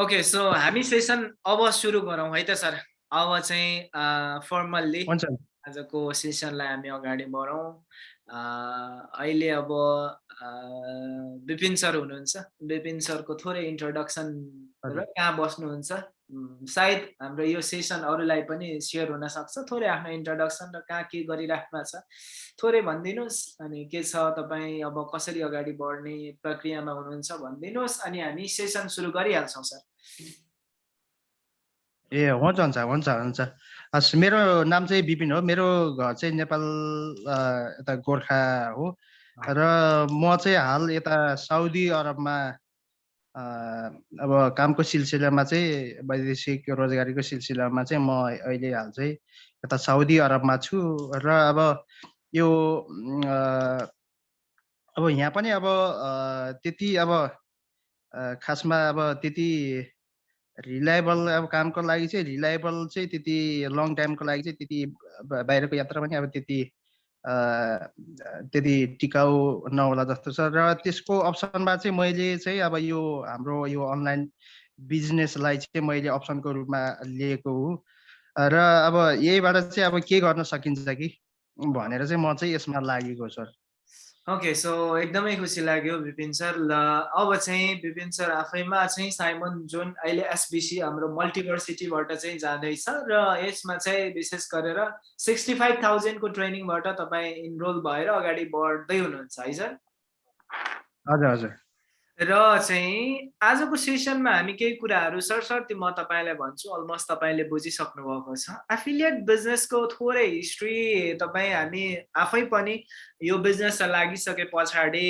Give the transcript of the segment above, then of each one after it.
Okay so हामी session अब सुरु गरौँ है त सर? अब चाहिँ फर्मल्ली आजको सेसनलाई हामी अगाडि बढौँ। अहिले अब विपिन सर हुनुहुन्छ। विपिन सरको थोरै इन्ट्रोडक्सन र कहाँ बस्नुहुन्छ? सायद हाम्रो यो सेसन अरूलाई पनि सेयर हुनसक्छ। थोरै आफ्नो इन्ट्रोडक्सन र कहाँ के गरिराख्नु छ थोरै भनिदिनुहोस्। अनि के छ तपाईँ अब कसरी अगाडि बढ्ने प्रक्रियामा हुनुहुन्छ भनिदिनुहोस्। अनि हामी सेसन सुरु गरिहाल्छौँ सर। ए हुन्छ हुन्छ हुन्छ हुन्छ। हस् मेरो नाम चाहिँ विपिन हो। मेरो घर चाहिँ नेपाल यता गोर्खा हो। र म चाहिँ हाल यता साउदी अरबमा अब कामको सिलसिलामा चाहिँ वैदेशिक रोजगारीको सिलसिलामा चाहिँ म अहिले हाल चाहिँ यता साउदी अरबमा छु र अब यो अब यहाँ पनि अब त्यति अब खासमा अब त्यति रिलायबल अब कामको लागि चाहिँ रिलायबल चाहिँ त्यति लङ टाइमको लागि चाहिँ त्यति बाहिरको यात्रा पनि अब त्यति त्यति टिकाउ नहोला जस्तो छ। र त्यसको अप्सनमा चाहिँ मैले चाहिँ अब यो हाम्रो यो अनलाइन बिजनेसलाई चाहिँ मैले अप्सनको रूपमा लिएको हो। र अब यहीबाट चाहिँ अब के गर्न सकिन्छ कि? भनेर चाहिँ म चाहिँ यसमा लागेको सर। ओके सो एकदमै खुसी लाग्यो विपिन सर ल अब चाहिँ विपिन सर आफैमा चाहिँ साइमन जुन अहिले एसबिसी हाम्रो मल्टिभर्सिटीबाट चाहिँ जाँदैछ र यसमा चाहिँ विशेष गरेर सिक्सटी फाइभ थाउजन्डको ट्रेनिङबाट तपाईँ इनरोल भएर अगाडि बढ्दै हुनुहुन्छ है सर? हजुर हजुर। र चाहिँ आजको सेसनमा हामी केही कुराहरू सरसर्ती म तपाईँलाई भन्छु अलमोस्ट तपाईँले बुझिसक्नु भएको छ। एफिलिएट बिजनेसको थोरै हिस्ट्री तपाईँ हामी आफै पनि यो बिजनेसमा लागिसके पछाडि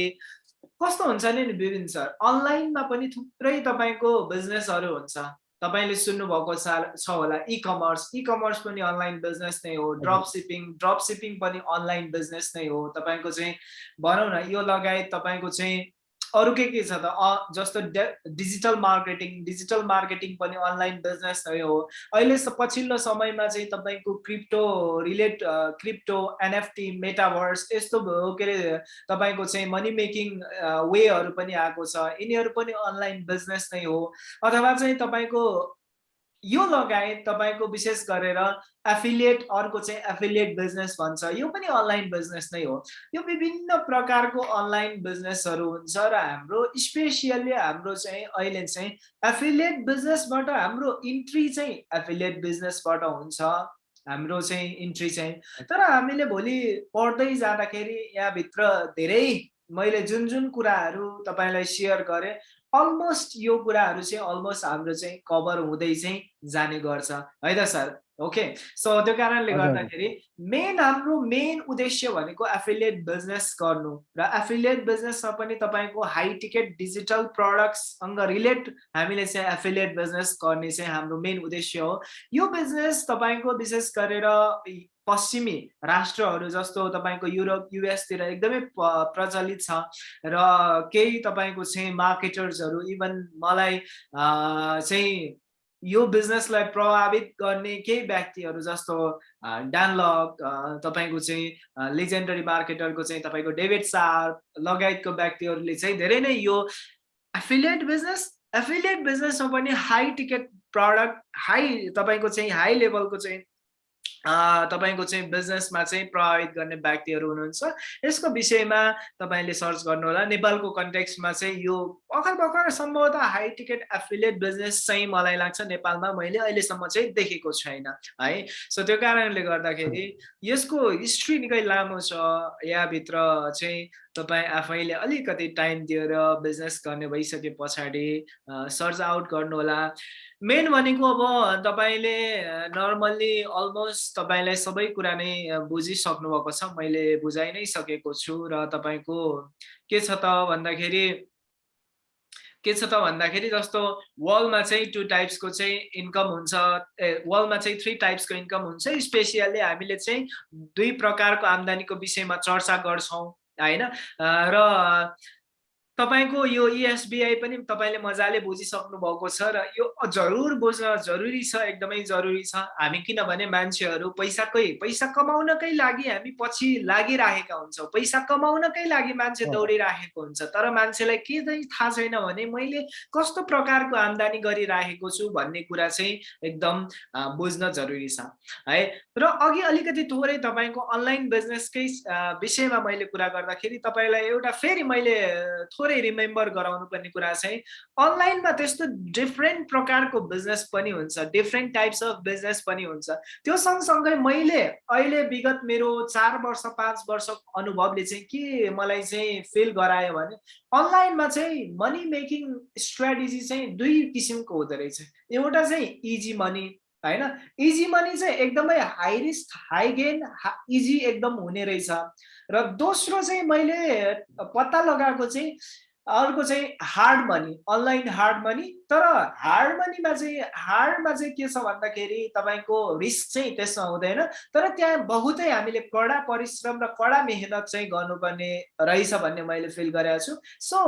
कस्तो हुन्छ नि विभिन्न सर? अनलाइनमा पनि थुप्रै तपाईँको बिजनेसहरू हुन्छ। तपाईँले सुन्नुभएको छ होला इ कमर्स इ कमर्स पनि अनलाइन बिजनेस नै हो। ड्रप सिपिङ ड्रप सिपिङ पनि अनलाइन बिजनेस नै हो। तपाईँको चाहिँ भनौँ न यो लगायत तपाईँको चाहिँ अरू के के छ त? जस्तो डिजिटल मार्केटिङ डिजिटल मार्केटिङ पनि अनलाइन बिजनेस नै हो। अहिले पछिल्लो समयमा चाहिँ तपाईँको crypto relate crypto NFT metaverse यस्तो के अरे तपाईँको चाहिँ मनी मेकिङ वेहरू पनि आएको छ। यिनीहरू पनि अनलाइन बिजनेस नै हो। अथवा चाहिँ तपाईँको यो लगायत तपाईँको विशेष गरेर एफिलिएट अर्को चाहिँ एफिलिएट बिजनेस भन्छ। यो पनि अनलाइन बिजनेस नै हो। यो विभिन्न प्रकारको अनलाइन बिजनेसहरू हुन्छ र हाम्रो स्पेसियल्ली हाम्रो चाहिँ अहिले चाहिँ एफिलिएट बिजनेसबाट हाम्रो इन्ट्री चाहिँ एफिलिएट बिजनेसबाट हुन्छ। हाम्रो चाहिँ इन्ट्री चाहिँ। तर हामीले भोलि पढ्दै जाँदाखेरि यहाँभित्र धेरै मैले जुन जुन कुराहरू तपाईँलाई सेयर गरेँ अलमोस्ट यो कुराहरू चाहिँ अलमोस्ट हाम्रो चाहिँ कभर हुँदै चाहिँ जाने गर्छ। है त सर? ओके? सो त्यो कारणले गर्दाखेरि मेन हाम्रो मेन उद्देश्य भनेको एफिलिएट बिजनेस गर्नु र एफिलिएट बिजनेसमा पनि तपाईँको हाई टिकट डिजिटल प्रडक्ट्ससँग रिलेट हामीले चाहिँ एफिलिएट बिजनेस गर्ने चाहिँ हाम्रो मेन उद्देश्य हो। यो बिजनेस तपाईँको विशेष गरेर पश्चिमी राष्ट्रहरू जस्तो तपाईँको युरोप युएसतिर एकदमै प्रचलित छ र केही तपाईँको चाहिँ मार्केटर्सहरू इभन मलाई चाहिँ यो बिजनेसलाई प्रभावित गर्ने केही व्यक्तिहरू जस्तो डानलक तपाईँको चाहिँ लेजेन्डरी मार्केटरको चाहिँ तपाईँको डेभिड सार लगायतको व्यक्तिहरूले चाहिँ धेरै नै यो एफिलिएट बिजनेस एफिलिएट बिजनेसमा पनि हाई टिकट प्रडक्ट हाई तपाईँको चाहिँ हाई लेभलको चाहिँ तपाईँको चाहिँ बिजनेसमा चाहिँ प्रभावित गर्ने व्यक्तिहरू हुनुहुन्छ। यसको विषयमा तपाईँले सर्च गर्नुहोला। नेपालको कन्टेक्स्टमा चाहिँ यो भर्खर भर्खर सम्भवतः हाई टिकट एफिलिएट बिजनेस चाहिँ मलाई लाग्छ नेपालमा मैले अहिलेसम्म चाहिँ देखेको छैन है। सो त्यो कारणले गर्दाखेरि यसको हिस्ट्री निकै लामो छ। यहाँभित्र चाहिँ तपाईँ आफैले अलिकति टाइम दिएर बिजनेस गर्ने भइसके पछाडि सर्च आउट गर्नुहोला। मेन भनेको अब तपाईँले नर्मल्ली अलमोस्ट तपाईँलाई सबै कुरा नै बुझिसक्नु भएको छ। मैले बुझाइ नै सकेको छु र तपाईँको के छ त भन्दाखेरि के छ त भन्दाखेरि जस्तो वर्ल्डमा चाहिँ टु टाइप्सको चाहिँ इन्कम हुन्छ ए वर्ल्डमा चाहिँ थ्री टाइप्सको इन्कम हुन्छ। स्पेसियल्ली हामीले चाहिँ दुई प्रकारको आम्दानीको विषयमा चर्चा गर्छौँ। होइन र तपाईँको यो इएसबिआई पनि तपाईँले मजाले बुझिसक्नु भएको छ र यो जरुर बुझ्न जरुरी छ एकदमै जरुरी छ। हामी किनभने मान्छेहरू पैसाकै पैसा कमाउनकै लागि हामी पछि लागिराखेका हुन्छौँ। पैसा कमाउनकै लागि मान्छे दौडिराखेको हुन्छ। तर मान्छेलाई के चाहिँ थाहा छैन भने मैले कस्तो प्रकारको आम्दानी गरिराखेको छु भन्ने कुरा चाहिँ एकदम बुझ्न जरुरी छ। है र अघि अलिकति थोरै तपाईँको अनलाइन बिजनेसकै विषयमा मैले कुरा गर्दाखेरि तपाईँलाई एउटा फेरि मैले थोरै रिमेम्बर गराउनु पर्ने कुरा चाहिँ अनलाइनमा त्यस्तो डिफ्रेन्ट प्रकारको बिजनेस पनि हुन्छ डिफ्रेन्ट टाइप्स अफ बिजनेस पनि हुन्छ। त्यो सँगसँगै मैले अहिले विगत मेरो चार वर्ष पाँच वर्षको अनुभवले चाहिँ के मलाई चाहिँ फिल गरायो भने अनलाइनमा चाहिँ मनी मेकिङ स्ट्राटेजी चाहिँ दुई किसिमको हुँदो रहेछ। एउटा चाहिँ इजी मनी होइन? इजी मनी चाहिँ एकदमै high risk high gain easy एकदम हुने रहेछ। र दोस्रो चाहिँ मैले पत्ता लगाएको चाहिँ अर्को चाहिँ hard money online hard money तर हार्ड मनीमा चाहिँ हार्डमा चाहिँ के छ भन्दाखेरि तपाईँको रिस्क चाहिँ त्यसमा हुँदैन। तर त्यहाँ बहुतै हामीले कडा परिश्रम र कडा मेहनत चाहिँ गर्नुपर्ने रहेछ भन्ने मैले फिल गरेको छु। सो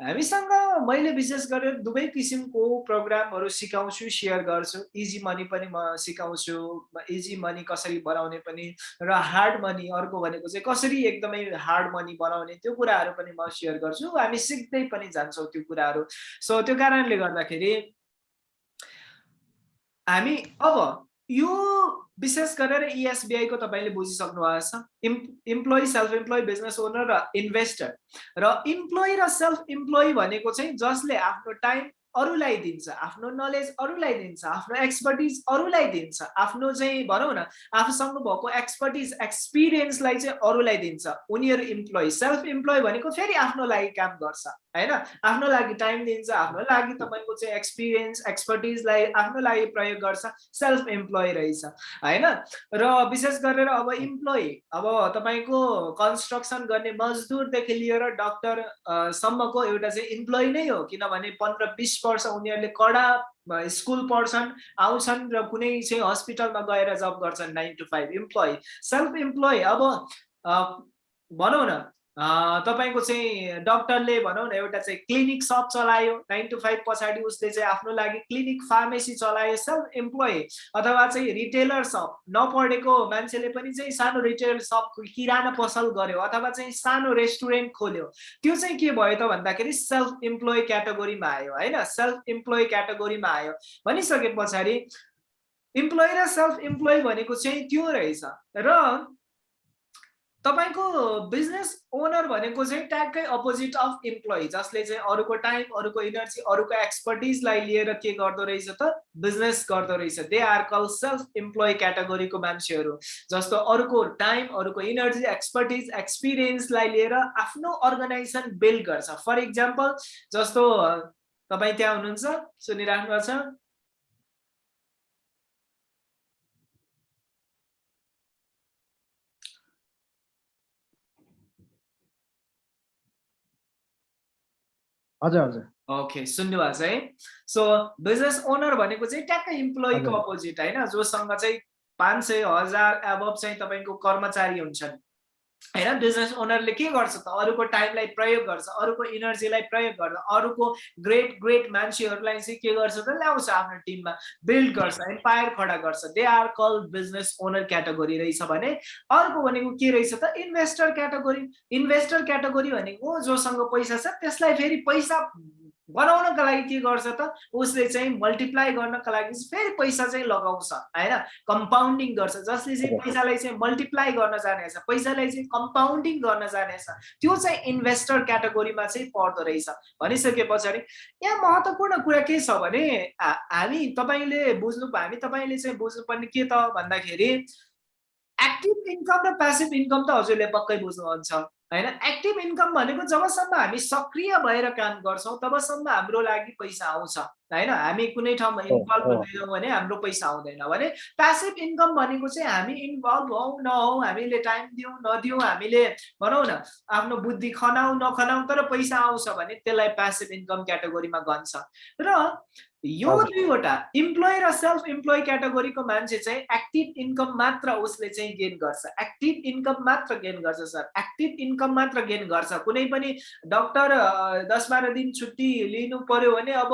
हामीसँग मैले विशेष गरेर दुवै किसिमको प्रोग्रामहरू सिकाउँछु सेयर गर्छु। इजी मनी पनि म सिकाउँछु इजी मनी कसरी बनाउने पनि र हार्ड मनी अर्को भनेको चाहिँ कसरी एकदमै हार्ड मनी बनाउने त्यो कुराहरू पनि म सेयर गर्छु। हामी सिक्दै पनि जान्छौँ त्यो कुराहरू। सो त्यो कारणले गर्दाखेरि हामी अब यो विशेष गरेर इएसबिआईको तपाईँले बुझिसक्नु भएको छ। इम् employee self employee business owner र इन्भेस्टर र इम्प्लोइ र सेल्फ इम्प्लोइ भनेको चाहिँ जसले आफ्नो टाइम अरूलाई दिन्छ आफ्नो नलेज अरूलाई दिन्छ आफ्नो एक्सपर्टिज अरूलाई दिन्छ। आफ्नो चाहिँ भनौँ न आफूसँग भएको एक्सपर्टिज एक्सपिरियन्सलाई चाहिँ अरूलाई दिन्छ। उनीहरू इम्प्लोइ सेल्फ इम्प्लोइ भनेको फेरि आफ्नो लागि काम गर्छ होइन? आफ्नो लागि टाइम दिन्छ आफ्नो लागि तपाईँको चाहिँ एक्सपिरियन्स एक्सपर्टिजलाई आफ्नो लागि प्रयोग गर्छ सेल्फ इम्प्लोइ रहेछ होइन? र विशेष गरेर अब इम्प्लोइ अब तपाईँको कन्स्ट्रक्सन गर्ने मजदुरदेखि लिएर डक्टर सम्मको एउटा चाहिँ इम्प्लोइ नै हो किनभने पन्ध्र बिस वर्ष उनीहरूले कडा स्कुल पढ्छन् आउँछन् र कुनै चाहिँ हस्पिटलमा गएर जब गर्छन् nine to five employee self employee अब भनौँ न तपाईँको चाहिँ डक्टरले भनौँ न एउटा चाहिँ क्लिनिक सप चलायो। नाइन टु फाइभ पछाडि उसले चाहिँ आफ्नो लागि क्लिनिक फार्मेसी चलायो सेल्फ इम्प्लोइ अथवा चाहिँ रिटेलर सप नपढेको मान्छेले पनि चाहिँ सानो रिटेल सप किराना पसल गर्यो अथवा चाहिँ सानो रेस्टुरेन्ट खोल्यो। त्यो चाहिँ के भयो त भन्दाखेरि सेल्फ इम्प्लोइ क्याटेगोरीमा आयो होइन? सेल्फ इम्प्लोइ क्याटेगोरीमा आयो। भनिसके पछाडि इम्प्लोइ र सेल्फ इम्प्लोइ भनेको चाहिँ त्यो रहेछ। र तपाईँको बिजनेस ओनर भनेको चाहिँ ट्यागकै अपोजिट अफ इम्प्लोइ जसले चाहिँ अरूको टाइम अरूको इनर्जी अरूको एक्सपर्टिजलाई लिएर के गर्दो रहेछ त बिजनेस गर्दो रहेछ। They are call self employee क्याटेगोरीको मान्छेहरू जस्तो अरूको टाइम अरूको इनर्जी एक्सपर्टिज एक्सपिरियन्सलाई लिएर आफ्नो अर्गनाइजेसन बिल्ड गर्छ। फर इक्जाम्पल जस्तो तपाईँ त्यहाँ हुनुहुन्छ सुनिराख्नु छ हजुर हजुर। ओके सुन्नु भएको छ है? सो बिजनेस ओनर भनेको चाहिँ ट्याक्कै इम्प्लोइको अपोजिट होइन? जोसँग चाहिँ पाँच सय हजार एबभ चाहिँ तपाईँको कर्मचारी हुन्छन्। होइन? बिजनेस ओनरले के गर्छ त? अरूको टाइमलाई प्रयोग गर्छ अरूको इनर्जीलाई प्रयोग गर्छ अरूको ग्रेट ग्रेट मान्छेहरूलाई चाहिँ के गर्छ त? ल्याउँछ आफ्नो टिममा बिल्ड गर्छ एम्पायर खडा गर्छ। They are call business owner category रहेछ भने अर्को भनेको के रहेछ त? इन्भेस्टर क्याटेगोरी इन्भेस्टर क्याटेगोरी भनेको जोसँग पैसा छ त्यसलाई फेरि पैसा बनाउनको लागि के गर्छ त? उसले चाहिँ मल्टिप्लाई गर्नको लागि फेरि पैसा चाहिँ लगाउँछ होइन? कम्पाउन्डिङ गर्छ। जसले चाहिँ पैसालाई चाहिँ मल्टिप्लाई गर्न जानेछ पैसालाई चाहिँ कम्पाउन्डिङ गर्न जानेछ त्यो चाहिँ इन्भेस्टर क्याटेगोरीमा चाहिँ पर्दो रहेछ। भनिसके पछाडि यहाँ महत्त्वपूर्ण कुरा के छ भने हामी तपाईँले बुझ्नु हामी तपाईँले चाहिँ बुझ्नुपर्ने के त भन्दाखेरि एक्टिभ इन्कम र प्यासिभ इन्कम त हजुरले पक्कै बुझ्नुहुन्छ। होइन? एक्टिभ इन्कम भनेको जबसम्म हामी सक्रिय भएर काम गर्छौँ तबसम्म हाम्रो लागि पैसा आउँछ होइन? हामी कुनै ठाउँमा इन्भल्भ हुँदैनौँ भने हाम्रो पैसा आउँदैन। भने प्यासिभ इन्कम भनेको चाहिँ हामी इन्भल्भ हौ नहौ हामीले टाइम दिउँ नदिउँ हामीले भनौँ न आफ्नो बुद्धि खनाउ नखनाउ तर पैसा आउँछ भने त्यसलाई प्यासिभ इन्कम क्याटेगोरीमा गन्छ र यो दुईवटा इम्प्लोइ र सेल्फ इम्प्लोइ क्याटेगोरीको मान्छे चाहिँ एक्टिभ इन्कम मात्र उसले चाहिँ गेन गर्छ। एक्टिभ इन्कम मात्र गेन गर्छ सर एक्टिभ इन्कम मात्र गेन गर्छ। कुनै पनि डक्टर दस बाह्र दिन छुट्टी लिनु पर्यो भने अब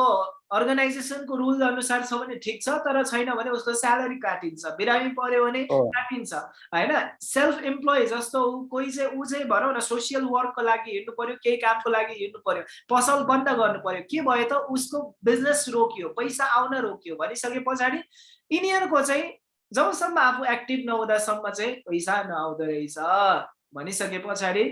अर्गनाइजेसनको रुल अनुसार छ भने ठिक छ तर छैन भने उसको स्यालेरी काटिन्छ। बिरामी पर्यो भने काटिन्छ होइन? सेल्फ इम्प्लोइ जस्तो कोही चाहिँ ऊ चाहिँ भनौँ न सोसियल वर्कको लागि हिँड्नु पर्यो केही कामको लागि हिँड्नु पर्यो पसल बन्द गर्नु पर्यो के भयो त? उसको बिजनेस रोकियो पैसा आउन रोकियो भनिसके पछाडि यिनीहरूको चाहिँ जबसम्म आफू एक्टिभ नहुँदासम्म चाहिँ पैसा नआउँदो रहेछ भनिसके पछाडि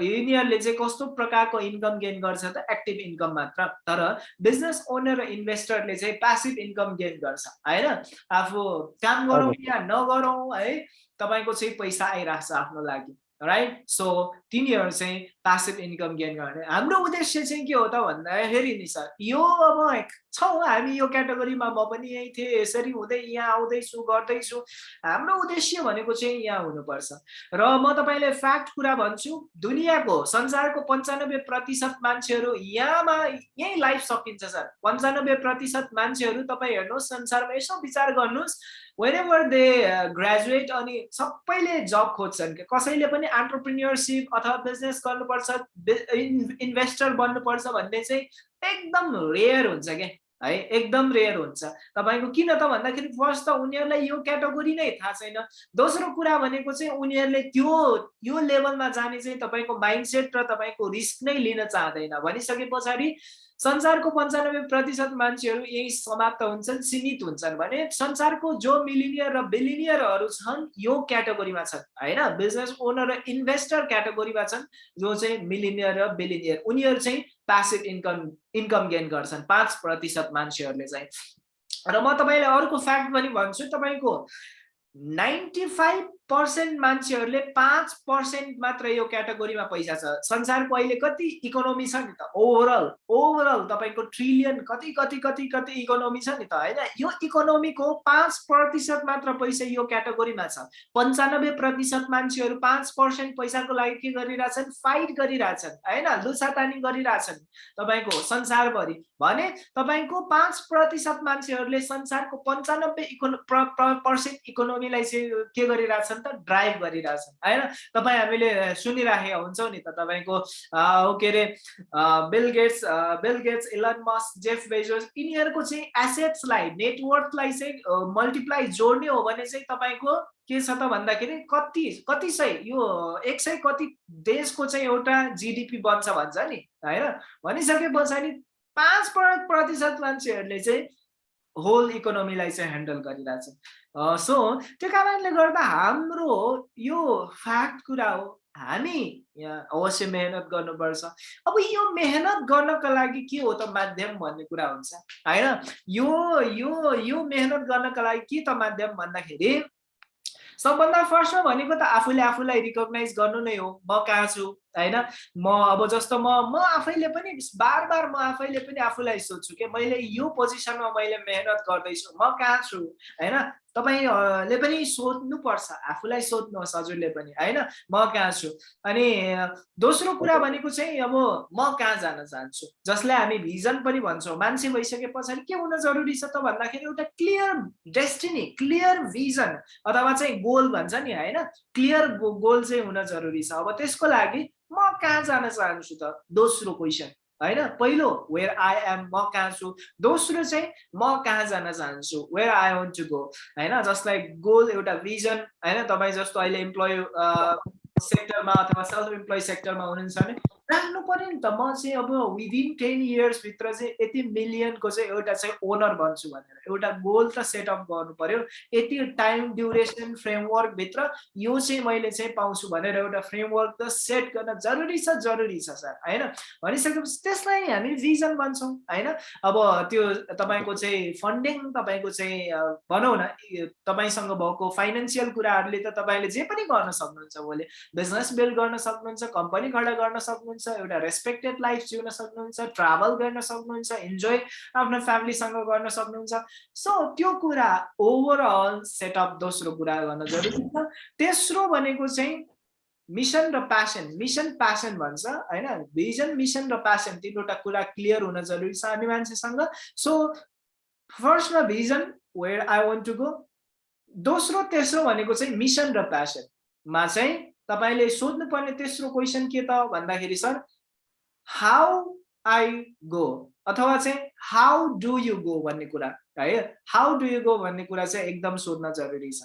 यिनीहरूले चाहिँ कस्तो प्रकारको इन्कम गेन गर्छ त एक्टिभ इन्कम मात्र तर बिजनेस ओनर र इन्भेस्टरले चाहिँ प्यासिभ इन्कम गेन गर्छ होइन? आफू काम गरौँ या नगरौँ है तपाईँको चाहिँ पैसा आइरहेको छ आफ्नो लागि। राइट सो तिनीहरू चाहिँ पासिभ इन्कम गेन गर्ने। हाम्रो उद्देश्य चाहिँ के हो त भन्दाखेरि नि सर यो अब छौँ हामी यो क्याटेगोरीमा म पनि यहीँ थिएँ यसरी हुँदै यहाँ आउँदैछु गर्दैछु हाम्रो उद्देश्य भनेको चाहिँ यहाँ हुनुपर्छ। र म तपाईँले फ्याक्ट कुरा भन्छु दुनियाँको संसारको पन्चानब्बे प्रतिशत मान्छेहरू यहाँमा यहीँ लाइफ सकिन्छ सर। पन्चानब्बे प्रतिशत मान्छेहरू तपाईँ हेर्नुहोस् संसारमा यसो विचार गर्नुहोस्। वेन एभर दे ग्रेजुएट अनि सबैले जब खोज्छन् कि कसैले पनि अन्टरप्रिन्यरसिप अथवा बिजनेस गर्नुपर्छ इन्भेस्टर बन्नुपर्छ भन्ने चाहिँ एकदम रेयर हुन्छ क्या है एकदम रेयर हुन्छ। तपाईँको किन त भन्दाखेरि फर्स्ट त उनीहरूलाई यो क्याटेगोरी नै थाहा छैन। दोस्रो कुरा भनेको चाहिँ उनीहरूले त्यो यो लेभलमा जाने चाहिँ तपाईँको माइन्डसेट र तपाईँको रिस्क नै लिन चाहँदैन। भनिसके पछाडि संसारको पन्चानब्बे प्रतिशत मान्छेहरू यही समाप्त हुन्छन् सीमित हुन्छन् भने संसारको जो मिलिनियर र बिलिनियरहरू छन् यो क्याटेगोरीमा छन् होइन? बिजनेस ओनर र इन्भेस्टर क्याटेगोरीमा छन् जो चाहिँ मिलिनियर र बिलिनियर उनीहरू चाहिँ प्यासिभ इन्कम इन्कम गेन गर्छन् पाँच प्रतिशत मान्छेहरूले चाहिँ। र म तपाईँलाई अर्को फ्याक्ट पनि भन्छु तपाईँको नाइन्टी फाइभ पर्सेन्ट मान्छेहरूले पाँच पर्सेन्ट मात्र यो क्याटेगोरीमा पैसा छ। संसारको अहिले कति इकोनोमी छ नि त? ओभरअल ओभरअल तपाईँको ट्रिलियन कति कति कति कति इकोनोमी छ नि त? होइन? यो इकोनोमीको पाँच प्रतिशत मात्र पैसा यो क्याटेगोरीमा छ। पन्चानब्बे प्रतिशत मान्छेहरू पाँच पर्सेन्ट पैसाको लागि के गरिरहेछन्? फाइट गरिरहेछन्। होइन? लुसातानी गरिरहेछन्। तपाईँको संसारभरि। भने तपाईँको पाँच प्रतिशत मान्छेहरूले संसारको पन्चानब्बे इकोनो पर्सेन्ट इकोनोमीलाई चाहिँ के गरिरहेछन् छन् त? ड्राइभ गरिरहेछन्। होइन? तपाईँ हामीले सुनिराखेका हुन्छौँ नि त तपाईँको के अरे Bill Gates Bill Gates Elon Musk Jeff Bezos यिनीहरूको चाहिँ एसेट्सलाई नेटवर्कलाई चाहिँ मल्टिप्लाई जोड्ने हो भने चाहिँ तपाईँको के छ त भन्दाखेरि कति कति सय यो एक सय कति देशको चाहिँ एउटा जिडिपी बन्छ भन्छ नि। होइन? भनिसके पछाडि पाँच प्रतिशत मान्छेहरूले चाहिँ होल इकोनोमीलाई चाहिँ ह्यान्डल गरिरहेछ। सो त्यो कारणले गर्दा हाम्रो यो फ्याक्ट कुरा हो हामी अवश्य मेहनत गर्नुपर्छ। अब यो मेहनत गर्नको लागि के हो त माध्यम भन्ने कुरा हुन्छ होइन? यो यो यो मेहनत गर्नको लागि के त माध्यम भन्दाखेरि सबभन्दा फर्स्टमा भनेको त आफूले आफूलाई रिकगनाइज गर्नु नै हो। म कहाँ छु? होइन? म अब जस्तो म म आफैले पनि बार बार म आफैले पनि आफूलाई सोध्छु कि मैले यो पोजिसनमा मैले मेहनत गर्दैछु म कहाँ छु? होइन? तपाईँले पनि सोध्नुपर्छ। आफूलाई सोध्नुहोस् हजुरले पनि होइन? म कहाँ छु? अनि दोस्रो कुरा भनेको चाहिँ अब म कहाँ जान चाहन्छु? जसलाई हामी भिजन पनि भन्छौँ। मान्छे भइसके पछाडि के हुन जरुरी छ त भन्दाखेरि एउटा क्लियर डेस्टिनी क्लियर भिजन अथवा चाहिँ गोल भन्छ नि होइन? क्लियर गोल चाहिँ हुन जरुरी छ। अब त्यसको लागि म कहाँ जान चाहन्छु त? दोस्रो क्वेसन। होइन पहिलो वेयर आई एम म कहाँ छु दोस्रो चाहिँ म कहाँ जान चाहन्छु where I want to go होइन जसलाई गोल एउटा भिजन होइन तपाईँ जस्तो अहिले इम्प्लोइ सेक्टरमा अथवा सेल्फ इम्प्लोइ सेक्टरमा हुनुहुन्छ भने राख्नु पऱ्यो नि त। म चाहिँ अब विदिन टेन इयर्सभित्र चाहिँ यति मिलियनको चाहिँ एउटा चाहिँ ओनर बन्छु भनेर। एउटा गोल त सेटअप गर्नु पर्यो। यति टाइम ड्युरेसन फ्रेमवर्कभित्र यो चाहिँ मैले चाहिँ पाउँछु भनेर एउटा फ्रेमवर्क त सेट गर्न जरुरी छ जरुरी छ सर। होइन? भनिसकेपछि त्यसलाई हामी भिजन भन्छौँ। होइन? अब त्यो तपाईँको चाहिँ फन्डिङ तपाईँको चाहिँ भनौँ न तपाईँसँग भएको फाइनेन्सियल कुराहरूले त तपाईँले जे पनि गर्न सक्नुहुन्छ। भोलि बिजनेस बिल्ड गर्न सक्नुहुन्छ कम्पनी खडा गर्न सक्नुहुन्छ। सक्नुहुन्छ एउटा रेस्पेक्टेड लाइफ जिउन सक्नुहुन्छ ट्राभल गर्न सक्नुहुन्छ इन्जोय आफ्नो फ्यामिलीसँग गर्न सक्नुहुन्छ। सो त्यो कुरा ओभरअल सेटअप दोस्रो कुरा गर्न जरुरी छ। तेस्रो भनेको चाहिँ मिसन र प्यासन मिसन प्यासन भन्छ होइन? भिजन मिसन र प्यासन तिनवटा कुरा क्लियर हुन जरुरी छ हामी मान्छेसँग। सो फर्स्टमा vision where I want to go दोस्रो तेस्रो भनेको चाहिँ मिसन र प्यासनमा चाहिँ तपाईँले सोध्नुपर्ने तेस्रो क्वेसन के त? भन्दाखेरि सर हाउ आई गो अथवा चाहिँ हाउ डु यु गो भन्ने कुरा है? हाउ डु यु गो भन्ने कुरा चाहिँ एकदम सोध्न जरुरी छ।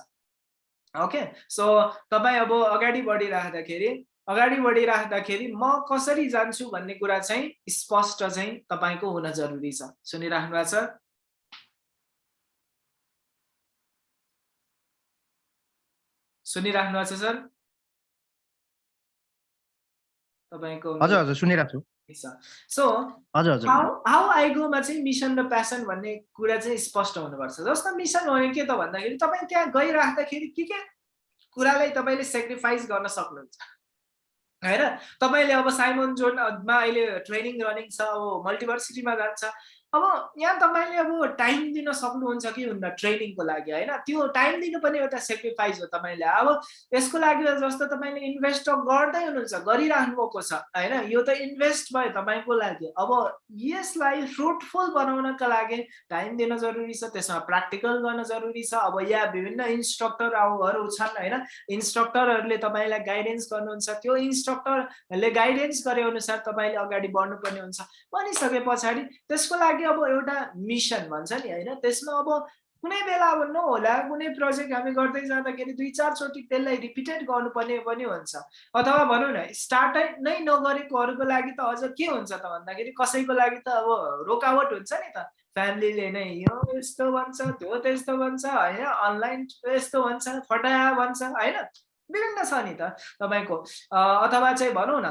ओके? सो तपाईँ अब अगाडि बढिराख्दाखेरि अगाडि बढिराख्दाखेरि म कसरी जान्छु भन्ने कुरा चाहिँ स्पष्ट चाहिँ तपाईँको हुन जरुरी छ। सुनिराख्नु भएको छ? सुनिराख्नु भएको छ सर? तपाईँको हजुर हजुर सुनिरहेको छु। सो हजुर हजुर। हाउ आइगोमा चाहिँ मिसन र प्यासन भन्ने कुरा चाहिँ स्पष्ट हुनुपर्छ। जस्तो मिसन हो के त भन्दाखेरि तपाईँ त्यहाँ गइराख्दाखेरि के के कुरालाई तपाईँले सेक्रिफाइस गर्न सक्नुहुन्छ? होइन? तपाईँले अब साइमन जोनमा अहिले ट्रेनिङ रनिङ छ अब मल्टिभर्सिटीमा जान्छ। अब यहाँ तपाईँले अब टाइम दिन सक्नुहुन्छ कि हुन्न ट्रेनिङको लागि होइन? त्यो टाइम दिनु पनि एउटा सेक्रिफाइस हो तपाईँले अब यसको लागि जस्तो तपाईँले इन्भेस्ट गर्दै हुनुहुन्छ गरिराख्नु भएको छ होइन? यो त इन्भेस्ट भयो तपाईँको लागि। अब यसलाई फ्रुटफुल बनाउनका लागि टाइम दिन जरुरी छ त्यसमा प्र्याक्टिकल गर्न जरुरी छ। अब यहाँ विभिन्न इन्स्ट्रक्टरहरू छन् होइन? इन्स्ट्रक्टरहरूले तपाईँलाई गाइडेन्स गर्नुहुन्छ। त्यो इन्स्ट्रक्टरले गाइडेन्स गरे अनुसार तपाईँले अगाडि बढ्नुपर्ने हुन्छ। भनिसके पछाडि त्यसको लागि लागि अब एउटा मिसन भन्छ नि होइन? त्यसमा अब कुनै बेला अब नहोला कुनै प्रोजेक्ट हामी गर्दै जाँदाखेरि दुई चारचोटि त्यसलाई रिपिटेड गर्नुपर्ने पनि हुन्छ। अथवा भनौँ न स्टार्ट नै नगरेकोहरूको लागि त अझ के हुन्छ त भन्दाखेरि कसैको लागि त अब रोकावट हुन्छ नि त। फ्यामिलीले नै यो यस्तो भन्छ त्यो त्यस्तो भन्छ होइन? अनलाइन यस्तो भन्छ फटाया भन्छ होइन? विभिन्न छ नि त तपाईँको। अथवा चाहिँ भनौँ न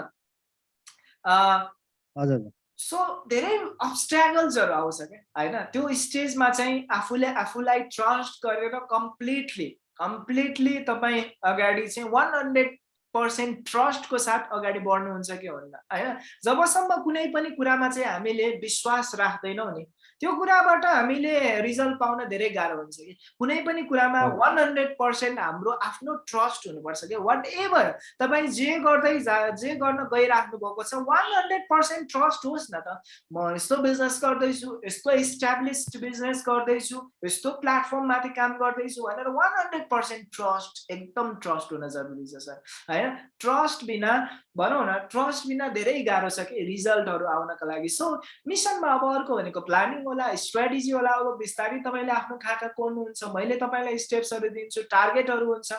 हजुर। सो धेरै अब्सट्यागल्सहरू आउँछ क्या? होइन? त्यो स्टेजमा चाहिँ आफूले आफूलाई ट्रस्ट गरेर कम्प्लिटली कम्प्लिटली तपाईँ अगाडि चाहिँ वान हन्ड्रेड पर्सेन्ट ट्रस्टको साथ अगाडि बढ्नुहुन्छ कि हुन्न? होइन? जबसम्म कुनै पनि कुरामा चाहिँ हामीले विश्वास राख्दैनौँ नि त्यो कुराबाट हामीले रिजल्ट पाउन धेरै गाह्रो हुन्छ कि। कुनै पनि कुरामा वान हन्ड्रेड पर्सेन्ट हाम्रो आफ्नो ट्रस्ट हुनुपर्छ कि। वाट एभर तपाईँ जे गर्दै जा जे गर्न गइराख्नु भएको छ वान हन्ड्रेड पर्सेन्ट ट्रस्ट होस् न त। म यस्तो बिजनेस गर्दैछु यस्तो इस्टाब्लिस्ड बिजनेस गर्दैछु यस्तो प्लेटफर्ममाथि काम गर्दैछु भनेर वान हन्ड्रेड पर्सेन्ट ट्रस्ट एकदम ट्रस्ट हुन जरुरी छ सर होइन? ट्रस्ट बिना भनौँ न ट्रस्ट बिना धेरै गाह्रो छ कि रिजल्टहरू आउनका लागि। सो मिसनमा अब अर्को भनेको प्लानिङ होला स्ट्राटेजी होला अब बिस्तारै तपाईँले आफ्नो खाका खोल्नुहुन्छ मैले तपाईँलाई स्टेप्सहरू दिन्छु टार्गेटहरू हुन्छ।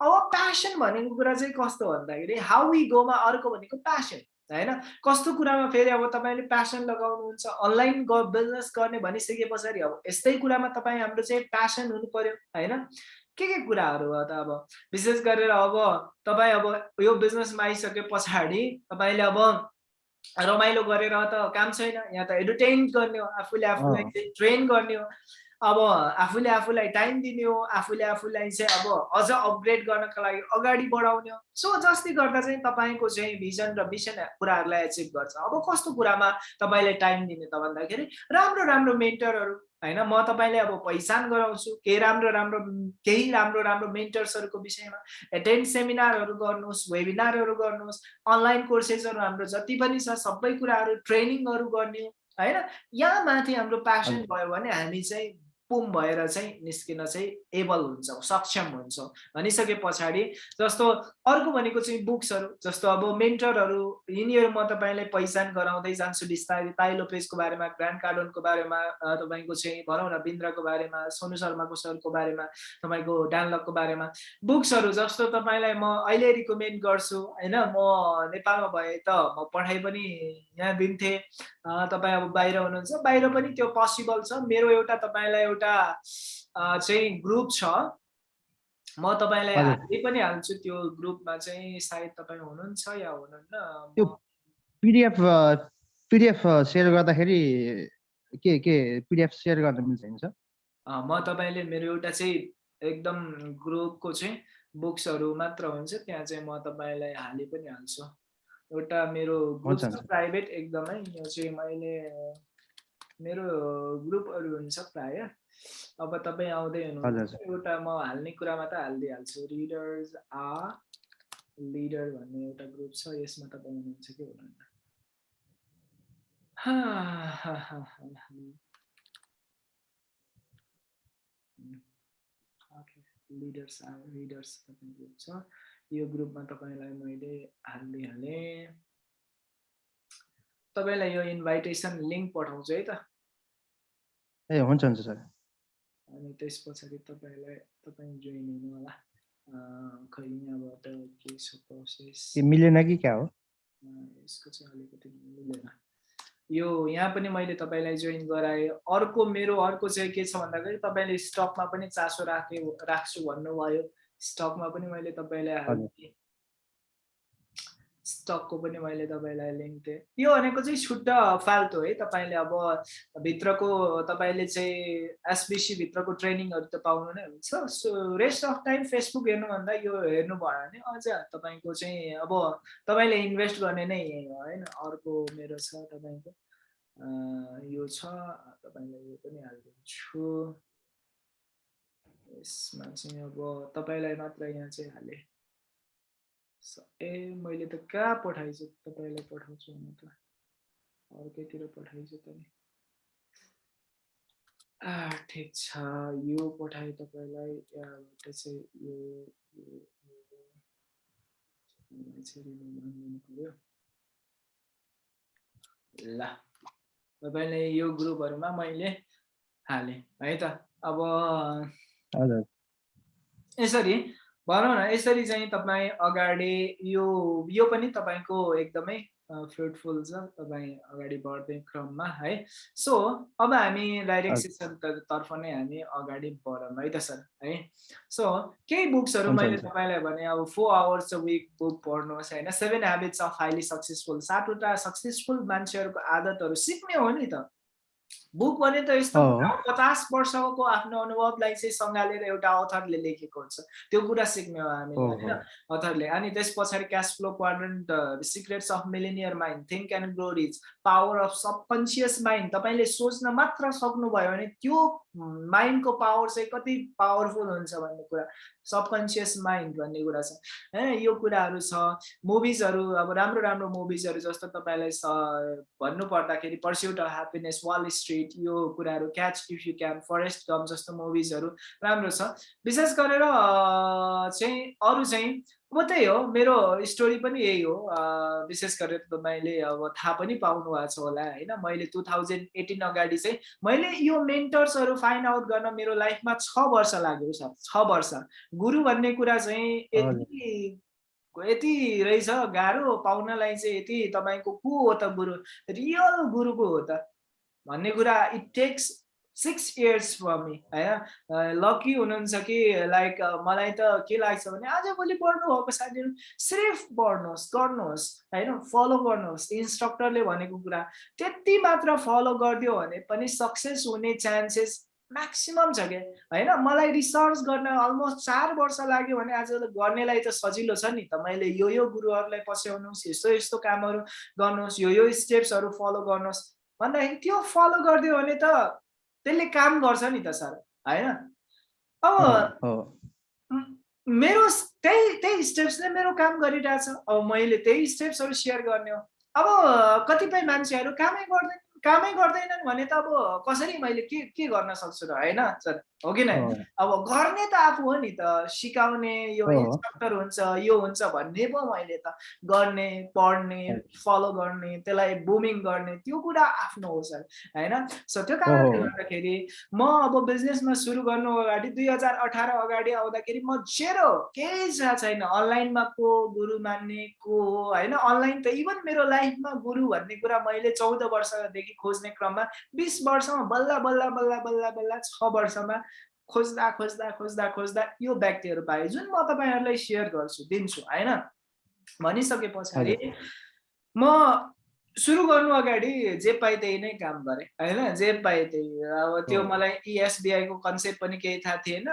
अब प्यासन भनेको कुरा चाहिँ कस्तो भन्दाखेरि हाउ वी गोमा अर्को भनेको प्यासन होइन? कस्तो कुरामा फेरि अब तपाईँले प्यासन लगाउनुहुन्छ अनलाइन बिजनेस गर्ने भनिसके पछाडि अब यस्तै कुरामा तपाईँ हाम्रो चाहिँ प्यासन हुनु पर्यो होइन? के के कुराहरू हो त अब? विशेष गरेर अब तपाईँ अब यो बिजनेसमा आइसके पछाडि तपाईँले अब रमाइलो गरेर त काम छैन यहाँ त एन्टरटेन गर्ने हो आफूले आफूलाई ट्रेन गर्ने हो। अब आफूले आफूलाई टाइम दिने हो आफूले आफूलाई चाहिँ अब अझ अपग्रेड गर्नको लागि अगाडि बढाउने हो। सो जस्तै गर्दा चाहिँ तपाईँको चाहिँ भिजन र मिसन कुराहरूलाई एचिभ गर्छ। अब कस्तो कुरामा तपाईँले टाइम दिने त भन्दाखेरि राम्रो राम्रो मेन्टरहरू होइन? म तपाईँले अब पहिचान गराउँछु। केही राम्रो राम्रो केही राम्रो राम्रो मेन्टर्सहरूको विषयमा एटेन्ड सेमिनारहरू गर्नुहोस् वेबिनारहरू गर्नुहोस् अनलाइन कोर्सेसहरू हाम्रो जति पनि छ सबै कुराहरू ट्रेनिङहरू गर्ने होइन? यहाँ माथि हाम्रो प्यासन भयो भने हामी चाहिँ पुम भएर चाहिँ निस्किन चाहिँ एबल हुन्छौँ सक्षम हुन्छौँ। भनिसके पछाडि जस्तो अर्को भनेको चाहिँ बुक्सहरू जस्तो अब मेन्टरहरू यिनीहरू म तपाईँलाई पहिचान गराउँदै जान्छु बिस्तारै ताई लोपेजको बारेमा ग्रान्ड कार्डनको बारेमा तपाईँको चाहिँ भनौँ न बिन्द्रको बारेमा सोनु शर्माको सरको बारेमा तपाईँको डानलकको बारेमा। बुक्सहरू जस्तो तपाईँलाई म अहिले रिकमेन्ड गर्छु होइन? म नेपालमा भए त म पढाइ पनि यहाँ दिन्थेँ। तपाईँ अब बाहिर हुनुहुन्छ बाहिर पनि त्यो पोसिबल छ। मेरो एउटा तपाईँलाई एउटा चाहिँ ग्रुप छ। म तपाईँलाई हाल्दै पनि हाल्छु त्यो ग्रुपमा चाहिँ सायद तपाईँ हुनुहुन्छ या हुनुहुन्न। त्यो पिडिएफ पिडिएफ सेयर गर्दाखेरि के के पिडिएफ सेयर गर्न मिल्छ हुन्छ म तपाईँले मेरो एउटा चाहिँ एकदम ग्रुपको चाहिँ बुक्सहरू मात्र हुन्छ त्यहाँ चाहिँ म तपाईँलाई हालि पनि हाल्छु। एउटा मेरो ग्रुप छ। प्राइभेट एकदमै। यो चाहिँ मैले मेरो ग्रुपहरू हुन्छ प्राय। अब तपाईँ आउँदै हुनुहुन्छ। एउटा म हाल्ने कुरामा त हालिदिइहाल्छु। रिडर्स आ लिडर भन्ने एउटा ग्रुप छ यसमा तपाईँ हुनुहुन्छ कि हुनुहुन्न? लिडर्स रिडर्स भन्ने ग्रुप छ। यो ग्रुपमा तपाईँलाई मैले हालिदिइहालेँ। तपाईँलाई यो इन्भाइटेसन लिङ्क पठाउँछु है त। ए हुन्छ हुन्छ सर। अनि त्यस पछाडि तपाईँलाई तपाईँ जोइन हुनु होला। खै यहाँबाट के छ प्रोसेस मिलेन कि क्या हो? यसको चाहिँ अलिकति मिलेन। यो यहाँ पनि मैले तपाईँलाई जोइन गराएँ। अर्को मेरो अर्को चाहिँ के छ भन्दाखेरि तपाईँले स्टकमा पनि चासो राखे राख्छु भन्नुभयो। स्टकमा पनि मैले तपाईँलाई स्टकको पनि मैले तपाईँलाई लिङ्क दिएँ। यो भनेको चाहिँ छुट्टा फाल्तु है तपाईँले अब भित्रको तपाईँले चाहिँ एसबिसी भित्रको ट्रेनिङहरू त पाउनु नै हुन्छ। So rest of time Facebook हेर्नुभन्दा यो हेर्नु भयो भने अझ तपाईँको चाहिँ अब तपाईँले इन्भेस्ट गर्ने नै यही हो होइन। अर्को मेरो छ तपाईँको यो छ तपाईँलाई यो पनि हालिदिन्छु। यसमा चाहिँ अब तपाईँलाई मात्र यहाँ चाहिँ हालेँ। ए मैले त कहाँ पठाइछु तपाईँलाई पठाउँछु म त। अर्कैतिर पठाइछु त नि ठिक छ। यो पठाएँ तपाईँलाई। यहाँबाट चाहिँ यो पर्यो। ल तपाईँले यो ग्रुपहरूमा मैले हालेँ। है त अब यसरी भनौँ न यसरी चाहिँ तपाईँ अगाडि यो यो पनि तपाईँको एकदमै फ्रुटफुल छ तपाईँ अगाडि बढ्ने क्रममा है सो अब हामी डाइरेक्ट। सेसन तर्फ नै हामी अगाडि बढौँ है त सर है सो केही बुक्सहरू मैले। तपाईँलाई भने अब four hours a week book पढ्नुहोस् होइन seven habits of highly successful सातवटा सक्सेसफुल मान्छेहरूको आदतहरू सिक्ने हो नि त बुक भने त यस्तो पचास वर्षको आफ्नो अनुभवलाई चाहिँ सँगालेर एउटा अथरले लेखेको हुन्छ त्यो कुरा सिक्ने हो हामीले हो, होइन अथरले अनि त्यस पछाडि cash flow quadrant secrets of millionaire mind think and grow rich power of subconscious mind तपाईँले सोच्न मात्र सक्नुभयो भने त्यो माइन्डको पावर चाहिँ कति पावरफुल हुन्छ भन्ने कुरा सबकन्सियस माइन्ड भन्ने कुरा छ होइन यो कुराहरू छ मुभिजहरू अब राम्रो राम्रो मुभिजहरू जस्तो तपाईँलाई भन्नु पर्दाखेरि pursuit of happiness Wall Street यो कुराहरू catch if you can Forrest Gump जस्तो मुभिजहरू राम्रो छ। विशेष गरेर चाहिँ अरू चाहिँ अब त्यही हो मेरो स्टोरी पनि यही हो। विशेष गरेर तपाईँले अब थाहा पनि पाउनु भएको छ होला होइन? मैले टु थाउजन्ड एटिन अगाडि चाहिँ मैले यो मेन्टर्सहरू फाइन्ड आउट गर्न मेरो लाइफमा छ वर्ष लाग्यो सर छ वर्ष। गुरु भन्ने कुरा चाहिँ यति यति रहेछ गाह्रो पाउनलाई चाहिँ यति तपाईँको को हो त गुरु? रियल गुरु को हो त। भन्ने कुरा it takes six years for me होइन? लकी हुनुहुन्छ कि लाइक मलाई त के लाग्छ भने आजभोलि पढ्नु भएको साथीहरू सिर्फ पढ्नुहोस् गर्नुहोस् होइन? फलो गर्नुहोस् इन्स्ट्रक्टरले भनेको कुरा। त्यति मात्र फलो गरिदियो भने पनि सक्सेस हुने चान्सेस म्याक्सिमम् छ क्या होइन? मलाई रिसर्च गर्न अलमोस्ट चार वर्ष लाग्यो भने आज गर्नेलाई त सजिलो छ नि त। मैले यो यो गुरुहरूलाई पस्याउनुहोस् यस्तो यस्तो कामहरू गर्नुहोस् यो यो स्टेप्सहरू फलो गर्नुहोस्। भन्दाखेरि त्यो फलो गरिदियो भने त त्यसले काम गर्छ नि त सर। होइन? अब मेरो त्यही त्यही स्टेप्सले मेरो काम गरिरहेछ। अब मैले त्यही स्टेप्सहरू सेयर गर्ने हो। अब कतिपय मान्छेहरू कामै गर्दैन। कामै गर्दैनन् भने त अब कसरी मैले के के गर्न सक्छु र होइन? सर हो कि नै? अब गर्ने त आफू हो नि त सिकाउने यो। इन्स्ट्रक्टर हुन्छ यो हुन्छ भन्ने पो मैले त गर्ने पढ्ने फलो गर्ने त्यसलाई बुमिङ गर्ने त्यो कुरा आफ्नो हो सर होइन? सो त्यो कारणले। गर्दाखेरि म अब बिजनेसमा सुरु गर्नु अगाडि दुई हजार अठार अगाडि आउँदाखेरि म जेरो केही थाहा छैन। अनलाइनमा को गुरु मान्ने को हो होइन? अनलाइन त इभन मेरो लाइफमा गुरु भन्ने कुरा मैले चौध वर्षदेखि खोज्ने क्रममा बिस वर्षमा बल्ल बल्ल बल्ल बल्ल बल्ल छ वर्षमा खोज्दा खोज्दा खोज्दा खोज्दा यो व्यक्तिहरू पाएँ जुन म तपाईँहरूलाई सेयर गर्छु दिन्छु होइन भनिसके पछाडि म सुरु गर्नु अगाडि जे पाएँ त्यही नै काम गरेँ होइन जे पाएँ त्यही अब त्यो। मलाई इएसबिआईको कन्सेप्ट पनि केही थाहा थिएन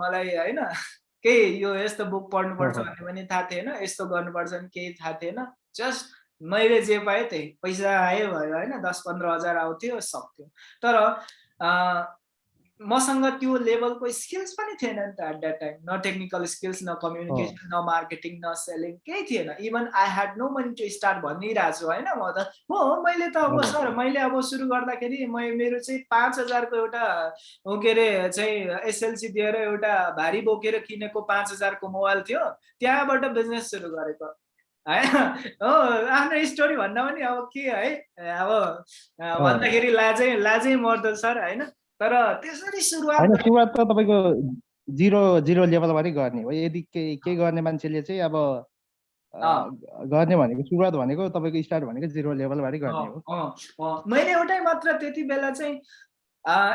मलाई होइन केही यो यस्तो बुक पढ्नुपर्छ। भन्ने पनि थाहा थिएन यस्तो गर्नुपर्छ भने केही थाहा थिएन जस्ट मैले जे पाएँ त्यही। पैसा आयो भयो होइन दस पन्ध्र हजार आउँथ्यो सक्थ्यो। तर मसँग त्यो लेभलको स्किल्स पनि थिएन नि त एट द्याट टाइम न टेक्निकल स्किल्स न कम्युनिकेसन न मार्केटिङ न सेलिङ केही थिएन। Even I had no money to start भनिरहेको छु होइन म त। हो मैले त अब सर मैले अब सुरु गर्दाखेरि म मेरो चाहिँ पाँच हजारको एउटा के अरे चाहिँ एसएलसी दिएर एउटा भारी बोकेर किनेको पाँच हजारको मोबाइल थियो। त्यहाँबाट बिजनेस सुरु गरेको। है हो आफ्नो स्टोरी भन्दा पनि अब के है? अब भन्दाखेरि लाजै लाजै मर्दो सर होइन? तर त्यसरी सुरुवात सुरुवात त तपाईँको जिरो जिरो लेभलबाटै गर्ने हो। यदि केही केही गर्ने मान्छेले चाहिँ अब गर्ने भनेको सुरुवात भनेको तपाईँको स्टार्ट भनेको जिरो लेभलबाटै गर्ने हो। मैले एउटै मात्र त्यति बेला चाहिँ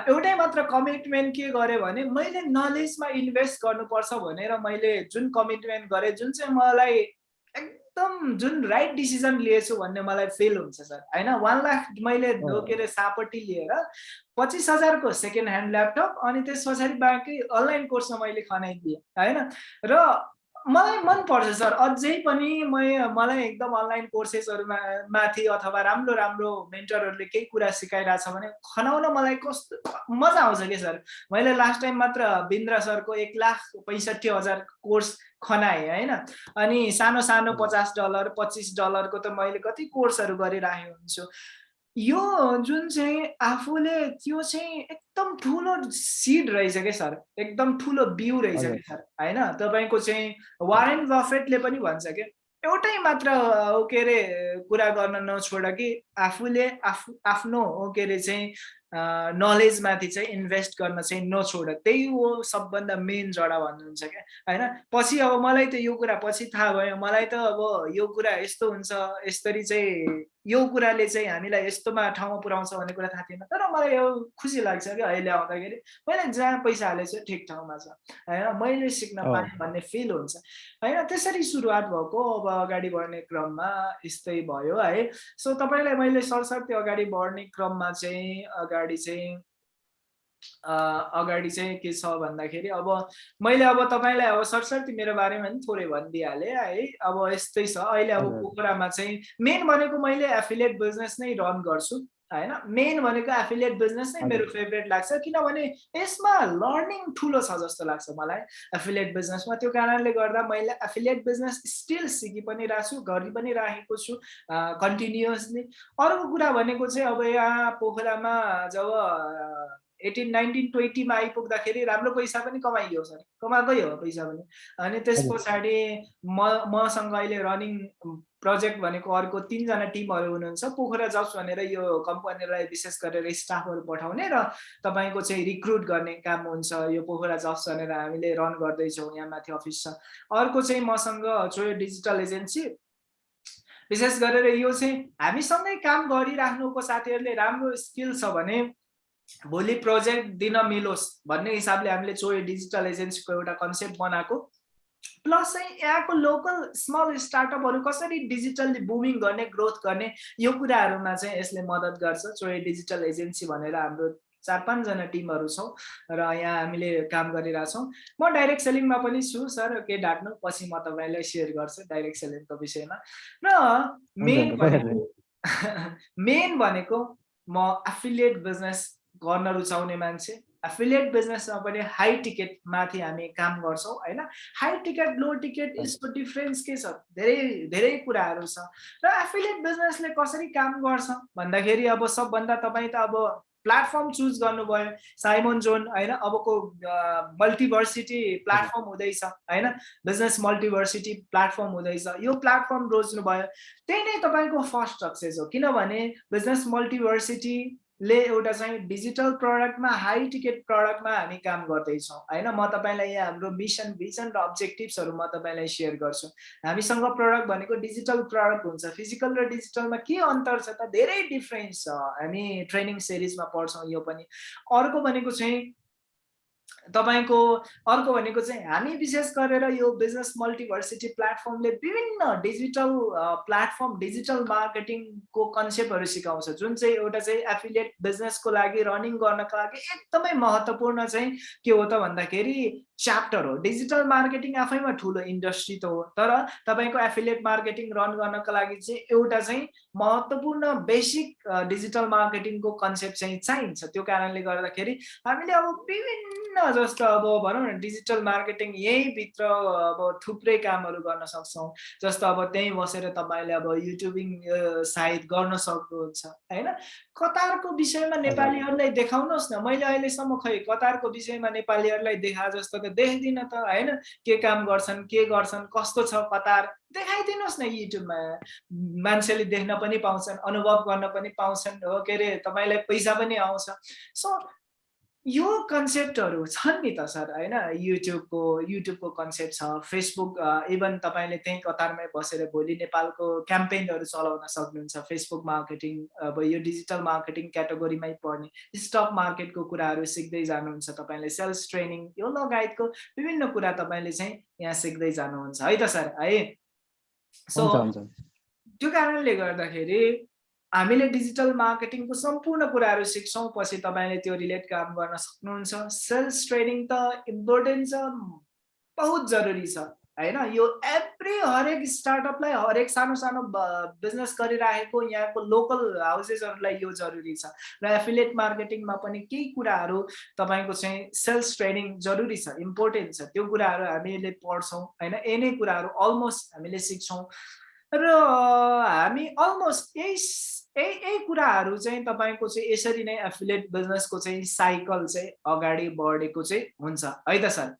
एउटै मात्र कमिटमेन्ट के गरेँ भने मैले नलेजमा इन्भेस्ट गर्नुपर्छ भनेर मैले जुन कमिटमेन्ट गरेँ जुन चाहिँ मलाई एकदम जुन राइट डिसिजन लिएछु भन्ने मलाई फिल हुन्छ सर होइन वान लाख मैले के अरे सापट्टि लिएर पच्चिस हजारको सेकेन्ड ह्यान्ड ल्यापटप अनि त्यस पछाडि बाँकी अनलाइन कोर्समा मैले खनाइदिएँ होइन? र मलाई मनपर्छ सर। अझै पनि म मलाई एकदम अनलाइन कोर्सेसहरूमा माथि अथवा राम्रो राम्रो मेन्टरहरूले केही कुरा सिकाइरहेछ भने खनाउन मलाई कस्तो मजा आउँछ कि सर। मैले लास्ट टाइम मात्र बिन्द्र सरको एक लाख पैँसठी हजार कोर्स खनाएँ होइन। अनि सानो सानो पचास डलर पच्चिस डलरको त मैले कति कोर्सहरू गरिरहेको हुन्छु। यो जुन चाहिँ आफूले त्यो चाहिँ एकदम ठुलो सिड रहेछ क्या सर एकदम ठुलो बिउ रहेछ क्या सर होइन? तपाईँको चाहिँ वारेन बफेटले पनि भन्छ क्या एउटै मात्र के अरे कुरा गर्न नछोड कि आफूले आफू आफ्नो के अरे चाहिँ नलेजमाथि चाहिँ इन्भेस्ट गर्न चाहिँ नछोड। त्यही हो सबभन्दा मेन जडा भन्नुहुन्छ क्या। होइन? पछि अब मलाई त यो कुरा पछि थाहा भयो। मलाई त अब यो कुरा यस्तो हुन्छ यसरी चाहिँ यो कुराले चाहिँ हामीलाई यस्तोमा ठाउँमा पुऱ्याउँछ भन्ने कुरा थाहा थिएन। तर मलाई यो खुसी लाग्छ कि अहिले आउँदाखेरि। मैले जहाँ पैसा हालेको छु ठिक ठाउँमा छ। होइन? मैले सिक्न पाएँ भन्ने फिल हुन्छ। होइन? त्यसरी सुरुवात भएको अब अगाडि बढ्ने क्रममा यस्तै भयो है। सो तपाईँलाई मैले सरसर्ती अगाडि बढ्ने क्रममा चाहिँ अगाडि चाहिँ अगाडि चाहिँ के छ भन्दाखेरि अब मैले अब तपाईँलाई अब सरसर्ती मेरो बारेमा पनि थोरै भनिदिइहालेँ है। अब यस्तै छ। अहिले अब पोखरामा चाहिँ मेन भनेको मैले एफिलिएट बिजनेस नै रन गर्छु। होइन मेन भनेको एफिलिएट बिजनेस नै मेरो फेभरेट लाग्छ किनभने यसमा लर्निङ ठुलो छ जस्तो लाग्छ मलाई एफिलिएट बिजनेसमा त्यो कारणले गर्दा मैले एफिलिएट बिजनेस स्टिल सिकि पनि राख्छु छु गरि पनि राखेको छु कन्टिन्युसली अर्को कुरा भनेको चाहिँ अब यहाँ पोखरामा जब एटिन नाइन्टिन ट्वेन्टीमा आइपुग्दाखेरि राम्रो पैसा पनि कमाइयो सर कमाएकै हो पैसा पनि अनि त्यस पछाडि म मसँग अहिले रनिङ प्रोजेक्ट भनेको अर्को तिनजना टिमहरू हुनुहुन्छ पोखरा जब्स भनेर यो कम्पनीलाई विशेष गरेर स्टाफहरू पठाउने र तपाईँको चाहिँ रिक्रुट गर्ने काम हुन्छ यो पोखरा जब्स भनेर हामीले रन गर्दैछौँ यहाँ माथि अफिस छ अर्को चाहिँ मसँग चोयो डिजिटल एजेन्सी विशेष गरेर यो चाहिँ हामीसँगै काम गरिराख्नुको साथीहरूले राम्रो स्किल छ भने भोलि प्रोजेक्ट दिन मिलोस् भन्ने हिसाबले हामीले चोय डिजिटल एजेन्सीको एउटा कन्सेप्ट बनाएको प्लस चाहिँ यहाँको लोकल स्मल स्टार्टअपहरू कसरी डिजिटल्ली बुमिङ गर्ने ग्रोथ गर्ने यो कुराहरूमा चाहिँ यसले मद्दत गर्छ। चोय डिजिटल एजेन्सी भनेर हाम्रो चार पाँचजना टिमहरू छौँ र यहाँ हामीले काम गरिरहेछौँ म डाइरेक्ट सेलिङमा पनि छु सर के डाट्नु? पछि म तपाईँलाई सेयर गर्छु डाइरेक्ट सेलिङको विषयमा। र मेन भनेको मेन भनेको म एफिलिएट बिजनेस गर्न रुचाउने मान्छे। एफिलिएट बिजनेसमा पनि हाई टिकट माथि हामी काम गर्छौँ होइन? हाई टिकट लो टिकट यसको डिफ्रेन्स के छ? धेरै धेरै कुराहरू छ। र एफिलिएट बिजनेसले कसरी काम गर्छ? भन्दाखेरि अब सबभन्दा तपाईँ त अब प्लेटफर्म चुज गर्नुभयो साइमोन जोन होइन? अबको मल्टिभर्सिटी प्लेटफर्म हुँदैछ होइन? बिजनेस मल्टिभर्सिटी प्लेटफर्म हुँदैछ। यो प्लेटफर्म रोज्नुभयो। त्यही नै तपाईँको फर्स्ट सक्सेस हो। किनभने बिजनेस मल्टिभर्सिटी ले एउटा चाहिँ डिजिटल प्रडक्टमा हाई टिकट प्रडक्टमा हामी काम गर्दैछौँ। होइन? म तपाईँलाई यहाँ हाम्रो मिसन भिजन र अब्जेक्टिभ्सहरू म तपाईँलाई सेयर गर्छु। हामीसँग प्रडक्ट भनेको डिजिटल प्रडक्ट हुन्छ। फिजिकल र डिजिटलमा के अन्तर छ त धेरै डिफ्रेन्स छ। हामी ट्रेनिङ सिरिजमा पढ्छौँ यो पनि। अर्को भनेको चाहिँ तपाईँको अर्को भनेको चाहिँ हामी विशेष गरेर यो बिजनेस मल्टिभर्सिटी प्लेटफर्मले विभिन्न डिजिटल प्लेटफर्म डिजिटल मार्केटिङको कन्सेप्टहरू सिकाउँछ। जुन चाहिँ एउटा चाहिँ एफिलिएट बिजनेसको लागि रनिङ गर्नको लागि एकदमै महत्त्वपूर्ण चाहिँ के हो त भन्दाखेरि च्याप्टर हो डिजिटल मार्केटिङ आफैमा ठुलो इन्डस्ट्री त हो। तर तपाईँको एफिलिएट मार्केटिङ रन गर्नको लागि चाहिँ एउटा चाहिँ महत्त्वपूर्ण बेसिक डिजिटल मार्केटिङको कन्सेप्ट चाहिँ चाहिन्छ। त्यो कारणले गर्दाखेरि हामीले अब विभिन्न जस्तो अब भनौँ न डिजिटल मार्केटिङ यहीँभित्र अब थुप्रै कामहरू गर्न सक्छौँ। जस्तो अब त्यहीँ बसेर तपाईँले अब युट्युबिङ सायद गर्न सक्नुहुन्छ होइन? कतारको विषयमा नेपालीहरूलाई देखाउनुहोस् न। मैले अहिलेसम्म खै कतारको विषयमा नेपालीहरूलाई देखा जस्तो त देख्दिनँ त होइन? के काम गर्छन् के गर्छन् कस्तो छ कतार देखाइदिनुहोस् न युट्युबमा। मान्छेले देख्न पनि पाउँछन् अनुभव गर्न पनि पाउँछन्। हो के अरे तपाईँलाई पैसा पनि आउँछ। सो यो कन्सेप्टहरू छन् नि त सर होइन? युट्युबको युट्युबको कन्सेप्ट छ फेसबुक इभन तपाईँले त्यहीँ कतारमै बसेर भोलि नेपालको क्याम्पेनहरू चलाउन सक्नुहुन्छ फेसबुक मार्केटिङ अब यो डिजिटल मार्केटिङ क्याटेगोरीमै पर्ने स्टक मार्केटको कुराहरू सिक्दै जानुहुन्छ तपाईँले सेल्स ट्रेनिङ यो लगायतको विभिन्न कुरा तपाईँले चाहिँ यहाँ सिक्दै जानुहुन्छ। है त सर है? सो त्यो कारणले गर्दाखेरि हामीले डिजिटल मार्केटिङको सम्पूर्ण कुराहरू सिक्छौँ पछि तपाईँले त्यो रिलेट काम गर्न सक्नुहुन्छ। सेल्स ट्रेनिङ त इम्पोर्टेन्ट छ बहुत जरुरी छ होइन? यो एभ्री हरेक स्टार्टअपलाई हरेक सानो सानो बिजनेस गरिराखेको यहाँको लोकल हाउसेसहरूलाई यो जरुरी छ। र एफिलेट मार्केटिङमा पनि केही कुराहरू तपाईँको चाहिँ सेल्स ट्रेनिङ जरुरी छ इम्पोर्टेन्ट छ। त्यो कुराहरू हामीले पढ्छौँ होइन? यही कुराहरू अलमोस्ट हामीले सिक्छौँ। र हामी अलमोस्ट यही यही यही कुराहरू चाहिँ तपाईँको चाहिँ यसरी नै एफिलेट बिजनेसको चाहिँ साइकल चाहिँ अगाडि बढेको चाहिँ हुन्छ। है त सर?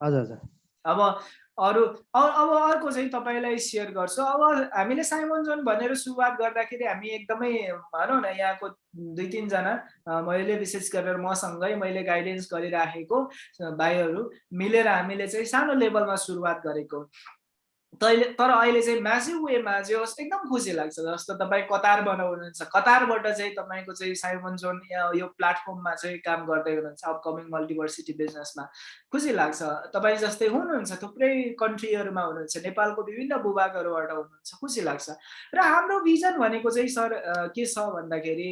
हजुर हजुर। अब अरू अब अर्को चाहिँ तपाईँलाई सेयर गर्छु। अब हामीले साइमन जोन भनेर सुरुवात गर्दाखेरि हामी एकदमै भनौँ न यहाँको दुई तिनजना मैले विशेष गरेर मसँगै मैले गाइडेन्स गरिराखेको भाइहरू मिलेर हामीले चाहिँ सानो लेभलमा सुरुवात गरेको। तैले तर अहिले चाहिँ म्यासिभ वेमा चाहिँ एकदम खुसी लाग्छ जस्तो तपाईँ कतार बनाउनुहुन्छ कतारबाट चाहिँ तपाईँको चाहिँ साइमन जोन यो प्लेटफर्ममा चाहिँ काम गर्दै हुनुहुन्छ अपकमिङ मल्टिभर्सिटी बिजनेसमा। खुसी लाग्छ। तपाईँ जस्तै हुनुहुन्छ थुप्रै कन्ट्रीहरूमा हुनुहुन्छ नेपालको विभिन्न भूभागहरूबाट हुनुहुन्छ खुसी लाग्छ। र हाम्रो भिजन भनेको चाहिँ सर के छ भन्दाखेरि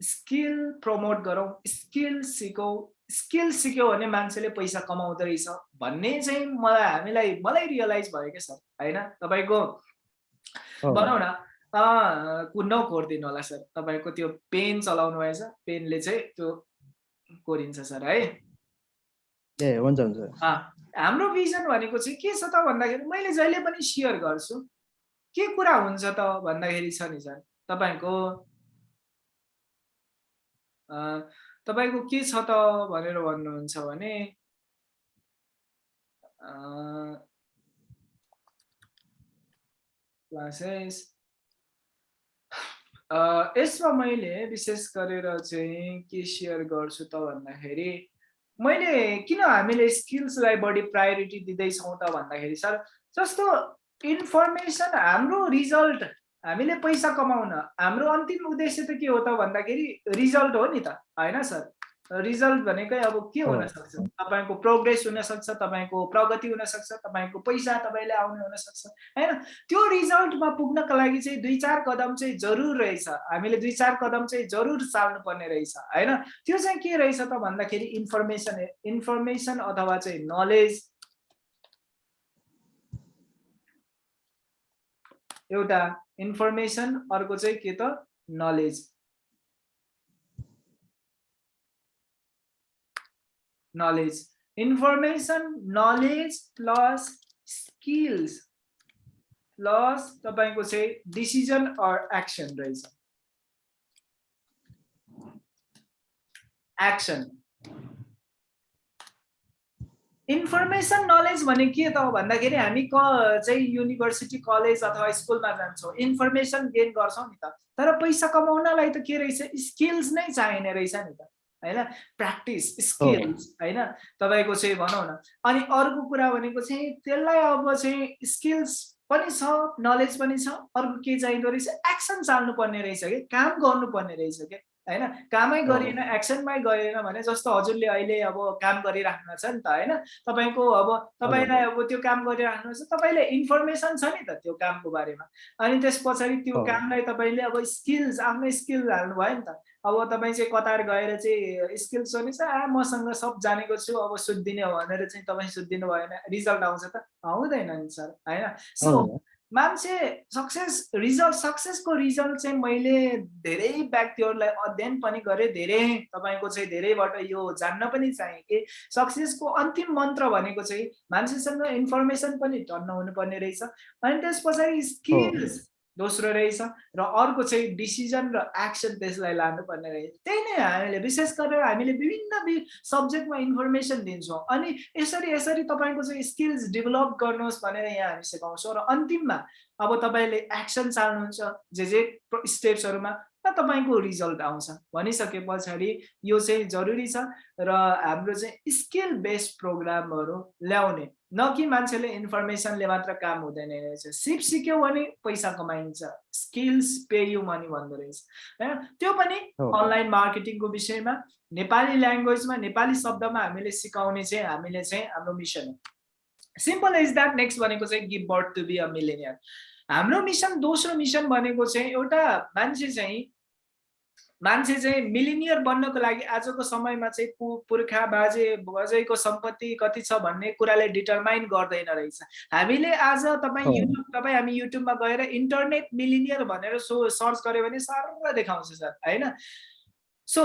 स्किल प्रमोट गरौँ स्किल सिकौँ स्किल सिक्यो भने मान्छेले पैसा कमाउँदो रहेछ। भन्ने चाहिँ मलाई हामीलाई मलाई रियलाइज भयो क्या सर? होइन? तपाईँको भनौँ न नकोरिदिनु होला सर? तपाईँको त्यो पेन चलाउनु भएछ। पेनले चाहिँ त्यो कोरिन्छ सर है? ए हुन्छ हुन्छ। हाम्रो भिजन भनेको चाहिँ के छ त भन्दाखेरि मैले जहिले पनि सेयर गर्छु। के कुरा हुन्छ त भन्दाखेरि छ नि सर? तपाईँको तपाईँको के छ त भनेर भन्नुहुन्छ भने क्लासेस। यसमा मैले विशेष गरेर चाहिँ के सेयर गर्छु त भन्दाखेरि मैले किन हामीले स्किल्सलाई बढी प्रायोरिटी दिँदैछौँ त भन्दाखेरि सर जस्तो इन्फर्मेसन हाम्रो रिजल्ट हामीले पैसा कमाउन हाम्रो अन्तिम उद्देश्य त के हो त भन्दाखेरि रिजल्ट हो नि त होइन सर? रिजल्ट भनेकै अब के हुनसक्छ? तपाईँको प्रोग्रेस हुनसक्छ तपाईँको प्रगति हुनसक्छ तपाईँको पैसा तपाईँले आउने हुनसक्छ होइन? त्यो रिजल्टमा पुग्नको लागि चाहिँ दुई चार कदम चाहिँ जरुर रहेछ। हामीले दुई चार कदम चाहिँ जरुर चाल्नु पर्ने रहेछ होइन? त्यो चाहिँ के रहेछ त भन्दाखेरि इन्फर्मेसन इन्फर्मेसन अथवा चाहिँ नलेज एउटा इन्फर्मेसन अर्को चाहिँ के त? Knowledge knowledge information knowledge plus skills plus तपाईँको चाहिँ डिसिजन अर एक्सन रहेछ। एक्सन इन्फर्मेसन नलेज भने के त भन्दाखेरि हामी क चाहिँ युनिभर्सिटी कलेज अथवा स्कुलमा जान्छौँ। इन्फर्मेसन गेन गर्छौँ नि त। तर पैसा कमाउनलाई त के रहेछ? स्किल्स नै चाहिने रहेछ नि त। होइन? प्र्याक्टिस स्किल्स होइन? तपाईँको चाहिँ भनौँ न। अनि अर्को कुरा भनेको चाहिँ त्यसलाई अब चाहिँ स्किल्स पनि छ नलेज पनि छ। अर्को के चाहिँदो रहेछ? एक्सन चाल्नु पर्ने रहेछ कि? काम गर्नुपर्ने रहेछ क्या होइन? कामै। गरिएन एक्सनमै गएन भने जस्तो हजुरले अहिले अब काम गरिराख्नु छ नि त होइन? तपाईँको अब तपाईँलाई अब त्यो काम गरिराख्नु छ तपाईँले इन्फर्मेसन छ नि त त्यो कामको बारेमा। अनि त्यस पछाडि त्यो। कामलाई तपाईँले अब स्किल्स आफ्नो स्किल हाल्नु भयो नि त। अब तपाईँ चाहिँ कतार गएर चाहिँ स्किल्स भने चाहिँ आ मसँग सब जानेको छु अब सुत्दिने हो भनेर चाहिँ तपाईँ सुत्दिनु भएन रिजल्ट आउँछ त? आउँदैन नि सर होइन? सो। मान्छे सक्सेस रिजल्ट सक्सेसको रिजल्ट चाहिँ मैले धेरै व्यक्तिहरूलाई अध्ययन पनि गरेँ धेरै तपाईँको चाहिँ धेरैबाट यो जान्न पनि चाहेँ कि सक्सेसको अन्तिम मन्त्र भनेको चाहिँ मान्छेसँग इन्फर्मेसन पनि टन्न हुनुपर्ने रहेछ। अनि त्यस पछाडि स्किल्स दोस्रो रहेछ र अर्को चाहिँ डिसिजन र एक्सन त्यसलाई लानुपर्ने रहेछ। त्यही नै हामीले विशेष गरेर हामीले विभिन्न सब्जेक्टमा इन्फर्मेसन दिन्छौँ। अनि यसरी यसरी तपाईँको चाहिँ स्किल्स डेभलप गर्नुहोस् भनेर यहाँ हामी सिकाउँछौँ। र अन्तिममा अब तपाईँले एक्सन चाल्नुहुन्छ जे जे स्टेप्सहरूमा र तपाईँको रिजल्ट आउँछ। भनिसके पछाडि यो चाहिँ जरुरी छ र हाम्रो चाहिँ स्किल बेस्ड प्रोग्रामहरू ल्याउने न कि मान्छेले इन्फर्मेसनले मात्र काम हुँदैन रहेछ। सिप सिक्यो भने पैसा कमाइन्छ। स्किल्स पे यु मनी भन्दो रहेछ। होइन? त्यो पनि। अनलाइन मार्केटिङको विषयमा नेपाली ल्याङ्ग्वेजमा नेपाली शब्दमा हामीले सिकाउने चाहिँ हामीले चाहिँ हाम्रो मिसन हो। सिम्पल इज द्याट नेक्स्ट भनेको चाहिँ give birth to be a millionaire हाम्रो मिसन दोस्रो मिसन भनेको चाहिँ एउटा मान्छे चाहिँ मान्छे चाहिँ मिलिनियर बन्नको लागि आजको समयमा चाहिँ पु पुर्खा बाजे बजैको सम्पत्ति कति छ भन्ने कुराले डिटरमाइन गर्दैन रहेछ हामीले आज तपाईँ। युट्युब तपाईँ हामी युट्युबमा गएर इन्टरनेट मिलिनियर भनेर सो सर्च गऱ्यो भने सर देखाउँछ सर होइन सो।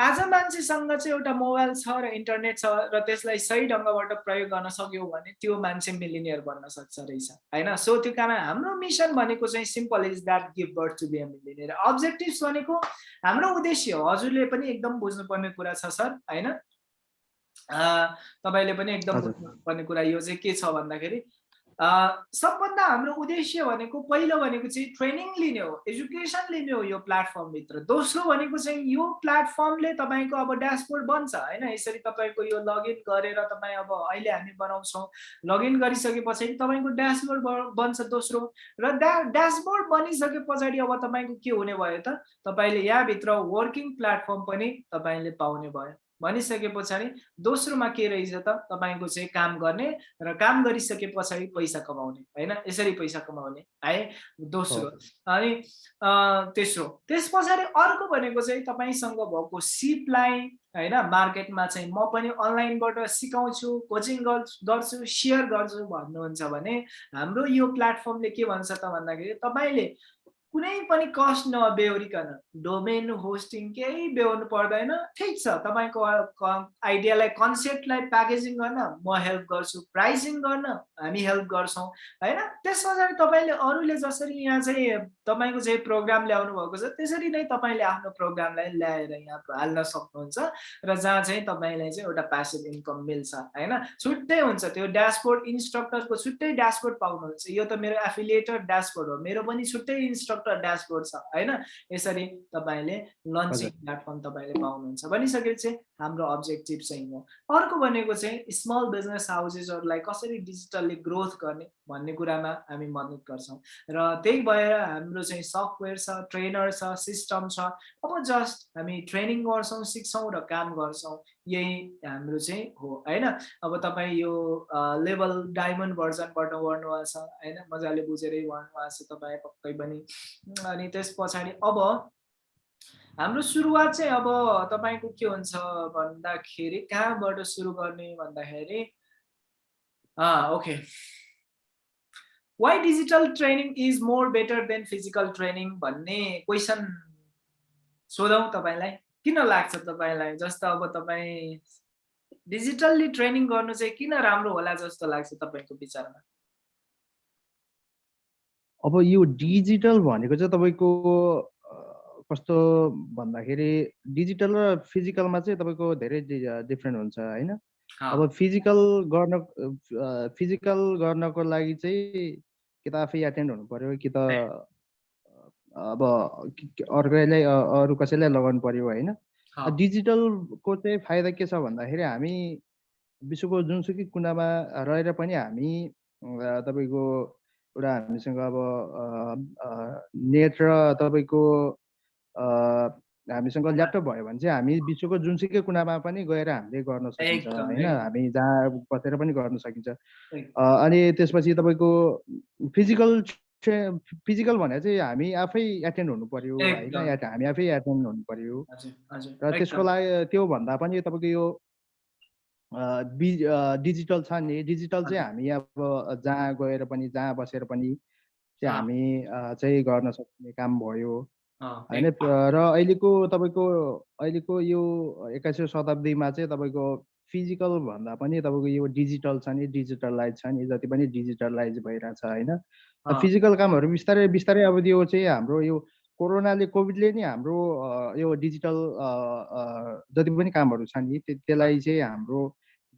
आज मान्छेसँग चाहिँ एउटा मोबाइल छ र इन्टरनेट छ र त्यसलाई सही ढङ्गबाट प्रयोग गर्न सक्यो भने त्यो मान्छे मिलिनियर बन्न सक्छ रहेछ होइन सो त्यो कारण हाम्रो मिसन भनेको चाहिँ simple is that give birth to be a millionaire objectives भनेको हाम्रो उद्देश्य हो हजुरले पनि एकदम बुझ्नुपर्ने कुरा छ सर होइन तपाईँले पनि एकदम। बुझ्नुपर्ने कुरा यो चाहिँ के छ भन्दाखेरि सबभन्दा हाम्रो उद्देश्य भनेको पहिलो भनेको चाहिँ ट्रेनिङ लिने हो एजुकेसन लिने हो यो प्लेटफर्मभित्र दोस्रो भनेको चाहिँ यो प्लेटफर्मले तपाईँको अब ड्यासबोर्ड बन्छ होइन? यसरी तपाईँको यो लगइन गरेर तपाईँ अब अहिले हामी बनाउँछौँ लगइन गरिसके पछाडि तपाईँको ड्यासबोर्ड बन्छ दोस्रो। र ड्या ड्यासबोर्ड बनिसके पछाडि अब तपाईँको के हुने भयो त? तपाईँले यहाँभित्र वर्किङ प्लेटफर्म पनि तपाईँले पाउने भयो। भनिसके पछाडि दोस्रोमा के रहेछ त? तपाईँको चाहिँ काम गर्ने र काम गरिसके पछाडि पैसा कमाउने होइन? यसरी पैसा कमाउने है? दोस्रो अनि तेस्रो। त्यस पछाडि अर्को भनेको चाहिँ तपाईँसँग भएको सिपलाई होइन? मार्केटमा चाहिँ म पनि अनलाइनबाट सिकाउँछु कोचिङ गर्छु सेयर गर्छु भन्नुहुन्छ भने हाम्रो यो प्लेटफर्मले के भन्छ त भन्दाखेरि तपाईँले कुनै पनि कस्ट नबेहोरिकन डोमेन होस्टिङ केही बेहोर्नु पर्दैन। ठिक छ तपाईँको आइडियालाई कन्सेप्टलाई प्याकेजिङ गर्न म हेल्प गर्छु। प्राइसिङ गर्न हामी हेल्प गर्छौँ होइन? त्यस पछाडि तपाईँले अरूले जसरी यहाँ चाहिँ तपाईँको चाहिँ प्रोग्राम ल्याउनु भएको छ त्यसरी नै तपाईँले आफ्नो प्रोग्रामलाई ल्याएर यहाँ हाल्न सक्नुहुन्छ र जहाँ चाहिँ तपाईँलाई चाहिँ एउटा प्यासिभ इन्कम मिल्छ होइन? छुट्टै हुन्छ त्यो ड्यासबोर्ड इन्स्ट्रक्टरको छुट्टै ड्यासबोर्ड पाउनुहुन्छ। यो त मेरो एफिलिएटर ड्यासबोर्ड हो। मेरो पनि छुट्टै इन्स्ट्रक्टर ड्यासबोर्ड छ होइन? यसरी तपाईँले लन्चिङ प्लेटफर्म तपाईँले पाउनुहुन्छ। भनिसकेपछि हाम्रो अब्जेक्टिभ चाहिँ हो। अर्को भनेको चाहिँ स्मल बिजनेस हाउसेसहरूलाई कसरी डिजिटल्ली ग्रोथ गर्ने भन्ने कुरामा हामी मद्दत गर्छौँ। र त्यही भएर हाम्रो चाहिँ सफ्टवेयर छ ट्रेनर छ सिस्टम छ। अब जस्ट हामी ट्रेनिङ गर्छौँ सिक्छौँ र काम गर्छौँ। यही हाम्रो चाहिँ हो होइन? अब तपाईँ यो लेभल डायमन्ड भर्जनबाट छ होइन? मजाले बुझेरै छ तपाईँ पक्कै पनि। अनि त्यस पछाडि अब हाम्रो सुरुवात चाहिँ अब तपाईँको के हुन्छ भन्दाखेरि कहाँबाट सुरु गर्ने भन्दाखेरि okay. Why digital training is more better than physical training भन्ने क्वेसन सोधौँ तपाईँलाई। किन लाग्छ तपाईँलाई? जस्तो अब तपाईँ डिजिटल्ली ट्रेनिङ गर्नु चाहिँ किन राम्रो होला जस्तो लाग्छ तपाईँको विचारमा? अब यो डिजिटल भनेको चाहिँ तपाईँको कस्तो भन्दाखेरि डिजिटल र फिजिकलमा चाहिँ तपाईँको धेरै डिफ्रेन्ट हुन्छ होइन? अब फिजिकल गर्न फिजिकल गर्नको लागि चाहिँ कि त आफै एटेन्ड हुनु पर्यो कि त अब अर्कैलाई अरू कसैलाई लगाउनु पर्यो होइन? डिजिटलको चाहिँ फाइदा के छ भन्दाखेरि हामी विश्वको जुनसुकै कुनामा रहेर पनि हामी तपाईँको एउटा हामीसँग अब नेट र तपाईँको हामीसँग ल्यापटप भयो भने चाहिँ हामी विश्वको जुनसुकै कुनामा पनि गएर हामीले गर्न सकिन्छ होइन। हामी जहाँ बसेर पनि गर्न सकिन्छ। अनि त्यसपछि तपाईँको फिजिकल फिजिकल भने चाहिँ हामी आफै एटेन्ड हुनु पर्यो होइन एकदम। एट- हामी आफै एटेन्ड हुनु पर्यो हजुर हजुर र त्यसको एकदम। लागि त्योभन्दा पनि तपाईँको यो अ, बि अ, डिजिटल छ नि डिजिटल चाहिँ हजुर। हामी अब जहाँ गएर पनि जहाँ बसेर पनि चाहिँ अँ। हामी अ, चाहिँ गर्न सक्ने काम भयो अँ, होइन एकदम। र अहिलेको तपाईँको अहिलेको यो एक्काइसौँ शताब्दीमा चाहिँ तपाईँको फिजिकल भन्दा पनि तपाईँको यो डिजिटल छ नि डिजिटलाइज छ नि जति पनि डिजिटलाइज भइरहेछ होइन फिजिकल कामहरू बिस्तारै बिस्तारै अब यो चाहिँ हाम्रो यो कोरोनाले कोभिडले नि हाम्रो यो डिजिटल जति पनि कामहरू छ नि त्य- त्यसलाई चाहिँ हाम्रो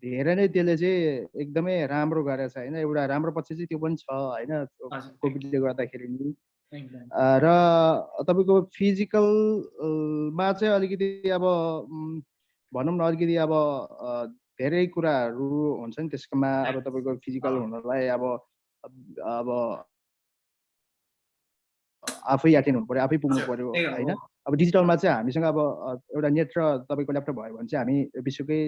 धेरै नै त्यसले चाहिँ एकदमै राम्रो गरेछ होइन। एउटा राम्रो पक्ष चाहिँ त्यो पनि छ होइन कोभिडले गर्दाखेरि नि। र तपाईँको फिजिकलमा चाहिँ अलिकति अब भनौँ न अलिकति अब धेरै कुराहरू हुन्छ नि त्यसकोमा अब तपाईँको फिजिकल। हुनलाई अब अब आफै एटेन्ड हुनु पऱ्यो आफै पुग्नु पऱ्यो होइन। अब डिजिटलमा चाहिँ हामीसँग अब एउटा नेट र तपाईँको ल्यापटप भयो भने चाहिँ हामी विश्वकै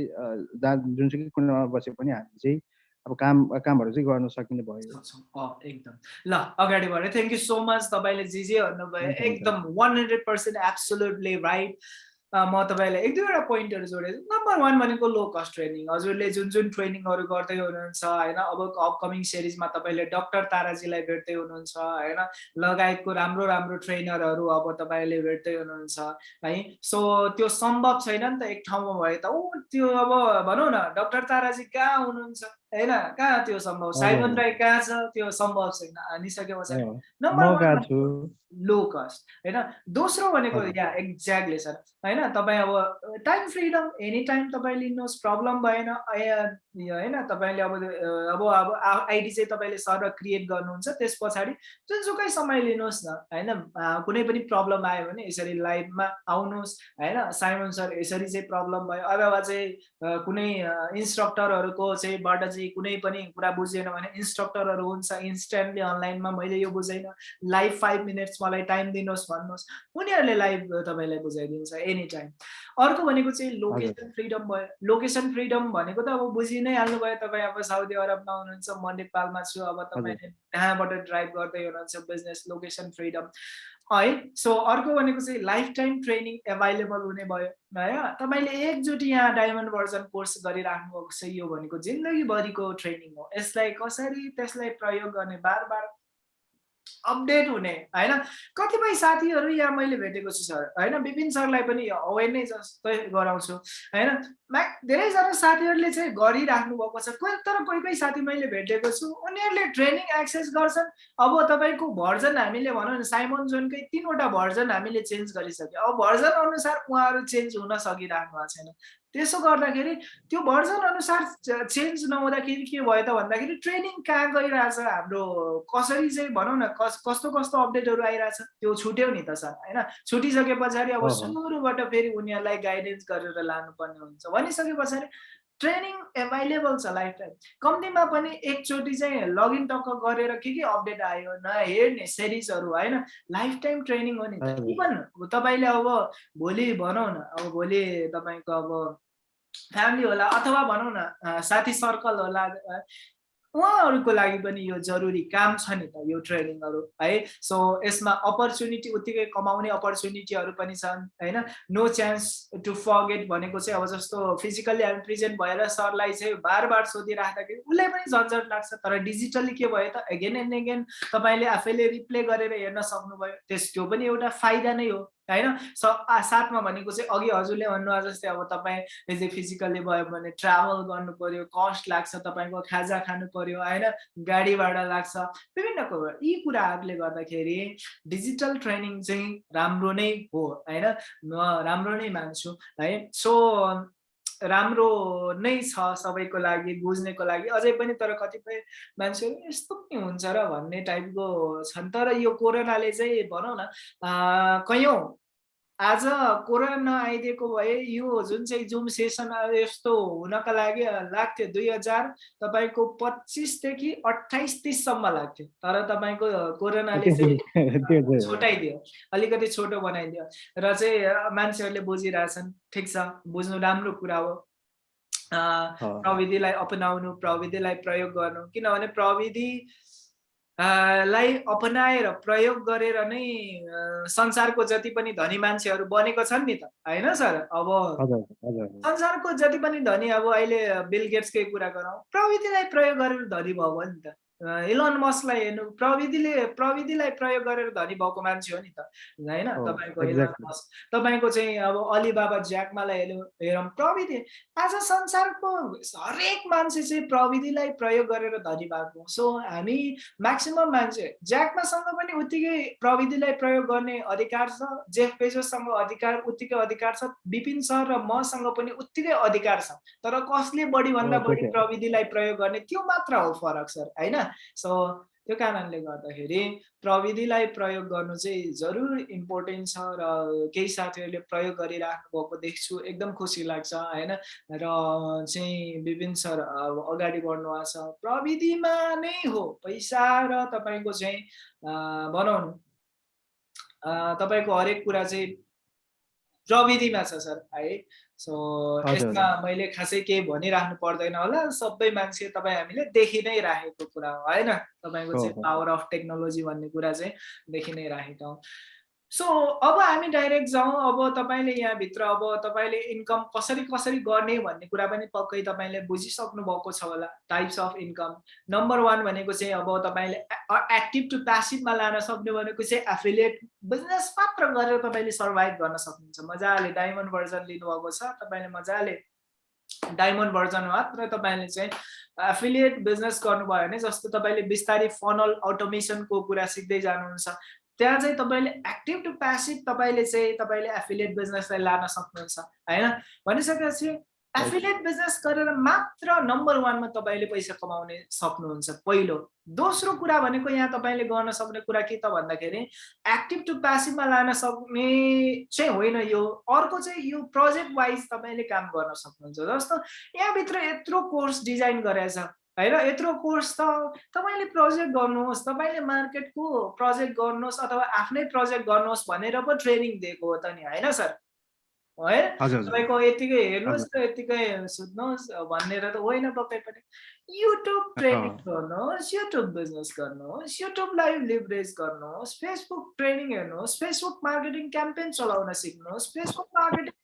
जहाँ जुनसुकै कुनामा बसे पनि हामी चाहिँ अब काम कामहरू चाहिँ गर्न सकिने भयो। एकदम। ल अगाडि बढ्यो। थ्याङ्क यू सो मच तपाईँले जे जे भन्नुभयो। एकदम one hundred percent absolutely right म तपाईँलाई एक दुईवटा पोइन्टहरू जोडेँ नम्बर वान भनेको लो कस्ट ट्रेनिङ हजुरले जुन जुन ट्रेनिङहरू गर्दै हुनुहुन्छ होइन अब अपकमिङ सिरिजमा तपाईँले डक्टर ताराजीलाई भेट्दै हुनुहुन्छ होइन लगायतको राम्रो राम्रो ट्रेनरहरू अब तपाईँले भेट्दै हुनुहुन्छ है। सो त्यो सम्भव छैन नि त एक ठाउँमा भए त ऊ त्यो अब भनौँ न डक्टर ताराजी कहाँ हुनुहुन्छ? होइन? कहाँ त्यो सम्भव? साइमन। राई कहाँ छ? त्यो सम्भव छैन। हानिसके पछाडि अँ, नम्बर लो कस्ट होइन? दोस्रो भनेको हजुर। या एक्ज्याक्टली सर होइन? तपाईँ अब टाइम फ्रिडम एनी टाइम तपाईँ लिनुहोस् प्रब्लम भएन होइन? तपाईँले अब अब अब आइडी चाहिँ तपाईँले सर क्रिएट गर्नुहुन्छ त्यस पछाडि जुनसुकै समय लिनुहोस् न होइन? कुनै पनि प्रब्लम आयो भने यसरी लाइभमा आउनुहोस् होइन? साइमन सर यसरी चाहिँ प्रब्लम भयो। अथवा चाहिँ कुनै इन्स्ट्रक्टरहरूको चाहिँ बाट चाहिँ कुनै पनि कुरा बुझेन भने इन्स्ट्रक्टरहरू हुन्छ इन्स्ट्यान्टली अनलाइनमा मैले यो बुझेन। लाइभ फाइभ मिनट्स मलाई टाइम दिनुहोस् भन्नुहोस्। उनीहरूले लाइभ तपाईँलाई बुझाइदिन्छ एनी टाइम अर्को भनेको चाहिँ लोकेसन फ्रिडम भयो। लोकेसन फ्रिडम भनेको त अब बुझि नै हाल्नुभयो तपाईँ अब साउदी अरबमा हुनुहुन्छ म नेपालमा छु अब तपाईँले कहाँबाट ड्राइभ गर्दै हुनुहुन्छ बिजनेस लोकेसन फ्रिडम है? सो अर्को भनेको चाहिँ लाइफ टाइम ट्रेनिङ एभाइलेबल हुने भयो। है तपाईँले एकचोटि यहाँ डायमन्ड भर्जन कोर्स गरिराख्नु भएको छ यो भनेको जिन्दगीभरिको ट्रेनिङ हो। यसलाई कसरी त्यसलाई प्रयोग गर्ने? बार बार अपडेट हुने होइन? कतिपय साथीहरू यहाँ मैले भेटेको छु सर। होइन? विपिन सरलाई पनि अवेर नै जस्तै गराउँछु होइन? मा धेरैजना साथीहरूले चाहिँ गरिराख्नु भएको छ। कोही तर कोही कोही साथी मैले भेटेको छु उनीहरूले ट्रेनिङ एक्सेस गर्छन्। अब तपाईँको भर्जन हामीले भनौँ न साइमन जोनकै तिनवटा भर्जन हामीले चेन्ज गरिसक्यो। अब भर्जन अनुसार उहाँहरू चेन्ज हुन सकिराख्नु भएको छैन। त्यसो गर्दाखेरि त्यो भर्जन अनुसार चेन्ज नहुँदाखेरि के भयो त भन्दाखेरि ट्रेनिङ कहाँ गइरहेछ हाम्रो कसरी चाहिँ भनौँ न कस कस्तो कस्तो अपडेटहरू आइरहेछ त्यो छुट्यो नि त सर होइन छुटिसके पछाडि अब। सुरुबाट फेरि उनीहरूलाई गाइडेन्स गरेर लानुपर्ने हुन्छ भनिसके पछाडि ट्रेनिङ एभाइलेबल छ लाइफ टाइम कम्तीमा पनि एकचोटि चाहिँ लगइन टक्क गरेर के के अपडेट आयो नहेर्ने सिरिजहरू होइन लाइफ टाइम ट्रेनिङ हो नि। इभन तपाईँले अब भोलि भनौँ न अब भोलि तपाईँको अब फ्यामिली होला अथवा भनौँ न साथी सर्कल होला उहाँहरूको लागि पनि यो जरुरी काम छ नि त यो ट्रेनिङहरू है? सो यसमा अपर्च्युनिटी उत्तिकै कमाउने अपर्च्युनिटीहरू पनि छन् होइन? नो चान्स टु फर्गेट भनेको चाहिँ अब जस्तो फिजिकल्ली हामी प्रेजेन्ट भएर सरलाई चाहिँ बार बार सोधिराख्दाखेरि उसलाई पनि झन्झट लाग्छ तर डिजिटल्ली के भयो त? एगेन एन्ड एगेन तपाईँले आफैले रिप्ले गरेर हेर्न सक्नुभयो त्यस त्यो पनि एउटा फाइदा नै हो। होइन? स साथमा भनेको चाहिँ अघि हजुरले भन्नुभयो जस्तै अब तपाईँ यदि फिजिकल्ली भयो भने ट्राभल गर्नु पर्यो कस्ट लाग्छ तपाईँको खाजा खानु पर्यो होइन? गाडी भाडा लाग्छ विभिन्न कुरो। यी कुराहरूले गर्दाखेरि डिजिटल ट्रेनिङ चाहिँ राम्रो नै हो होइन? म राम्रो नै मान्छु है? सो राम्रो नै छ सबैको लागि बुझ्नेको लागि। अझै पनि तर कतिपय मान्छेहरू यस्तो पनि हुन्छ र भन्ने टाइपको छन्। तर यो कोरोनाले चाहिँ भनौँ न कैयौँ आज कोरोना आइदिएको भए यो जुन चाहिँ जुम सेसन यस्तो हुनका लागि लाग्थ्यो दुई हजार तपाईँको पच्चिसदेखि अठाइस तिससम्म लाग्थ्यो। तर तपाईँको कोरोनाले चाहिँ छोटाइदियो अलिकति छोटो बनाइदियो र चाहिँ मान्छेहरूले बुझिरहेछन् ठिक छ बुझ्नु राम्रो कुरा हो। प्रविधिलाई अपनाउनु प्रविधिलाई प्रयोग गर्नु। किनभने प्रविधि लाई अपनाएर प्रयोग गरेर नै संसारको जति पनि धनी मान्छेहरू बनेको छन् नि त होइन सर? अब संसारको जति पनि धनी अब अहिले बिल गेट्सकै कुरा गरौँ प्रविधिलाई प्रयोग गरेर धनी भयो नि त। इलोन मस्कलाई हेर्नु प्रविधिले प्रविधिलाई प्रयोग गरेर धनी भएको मान्छे हो नि त। होइन? तपाईँको इलोन मस्क तपाईँको चाहिँ अब अलिबाबा ज्याकमालाई हेर्नु हेरौँ प्रविधि आज संसारको हरेक मान्छे चाहिँ प्रविधिलाई प्रयोग गरेर धनी भएको सो हामी म्याक्सिमम् मान्छे ज्याकमासँग पनि उत्तिकै प्रविधिलाई प्रयोग गर्ने अधिकार छ जेफ पेजोसँग अधिकार उत्तिकै अधिकार छ विपिन सर र मसँग पनि उत्तिकै अधिकार छ। तर कसले बढी भन्दा बढी प्रविधिलाई प्रयोग गर्ने त्यो मात्र हो फरक सर। होइन? सो त्यो कारणले गर्दाखेरि प्रविधिलाई प्रयोग गर्नु चाहिँ जरुर इम्पोर्टेन्ट छ र केही साथीहरूले प्रयोग गरिराख्नु भएको देख्छु। एकदम खुसी लाग्छ होइन? र चाहिँ विभिन्न सर अगाडि बढ्नु भएको छ। प्रविधिमा नै हो पैसा र तपाईँको चाहिँ बनाउनु तपाईँको हरेक कुरा चाहिँ प्रविधिमा छ सर है? सो यसमा मैले खासै केही भनिराख्नु पर्दैन होला। सबै मान्छे तपाईँ हामीले देखि नै राखेको कुरा हो होइन? तपाईँको चाहिँ पावर अफ टेक्नोलोजी भन्ने कुरा चाहिँ देखि नै राखेका हौँ। सो अब हामी डाइरेक्ट जाउँ अब तपाईँले यहाँभित्र अब तपाईँले इन्कम कसरी कसरी गर्ने भन्ने कुरा पनि पक्कै तपाईँले बुझिसक्नु भएको छ होला types of income number one भनेको चाहिँ अब तपाईँले एक्टिभ टु प्यासिभमा लान सक्ने भनेको चाहिँ एफिलिएट बिजनेस मात्र गरेर तपाईँले सर्भाइभ गर्न सक्नुहुन्छ। मजाले डायमन्ड भर्जन लिनुभएको छ तपाईँले मजाले डायमन्ड भर्जन मात्र तपाईँले चाहिँ एफिलिएट बिजनेस गर्नुभयो भने जस्तो तपाईँले बिस्तारै फनल अटोमेसनको कुरा सिक्दै जानुहुन्छ। त्यहाँ चाहिँ तपाईँले एक्टिभ टु प्यासिभ तपाईँले चाहिँ तपाईँले एफिलिएट बिजनेसलाई लान सक्नुहुन्छ होइन? भनिसकेपछि एफिलिएट बिजनेस गरेर मात्र नम्बर वानमा तपाईँले पैसा कमाउने सक्नुहुन्छ। पहिलो दोस्रो कुरा भनेको यहाँ तपाईँले गर्न सक्ने कुरा के त भन्दाखेरि एक्टिभ टु प्यासिभमा लान सक्ने चाहिँ होइन यो। अर्को चाहिँ यो प्रोजेक्ट वाइज तपाईँले काम गर्न सक्नुहुन्छ। जस्तो यहाँभित्र यत्रो कोर्स डिजाइन गरेछ होइन यत्रो कोर्स त तपाईँले प्रोजेक्ट गर्नुहोस् तपाईँले मार्केटको प्रोजेक्ट गर्नुहोस् अथवा आफ्नै प्रोजेक्ट गर्नुहोस् भनेर पो ट्रेनिङ दिएको हो त नि होइन सर? है तपाईँको यतिकै हेर्नुहोस् त यतिकै सुत्नुहोस् भनेर त होइन तपाईँ पनि युट्युब ट्रेनिङ गर्नुहोस् युट्युब बिजनेस गर्नुहोस् युट्युब लाइभ लिभरेज गर्नुहोस् फेसबुक ट्रेनिङ हेर्नुहोस् फेसबुक मार्केटिङ क्याम्पेन चलाउन सिक्नुहोस् फेसबुक मार्केटिङ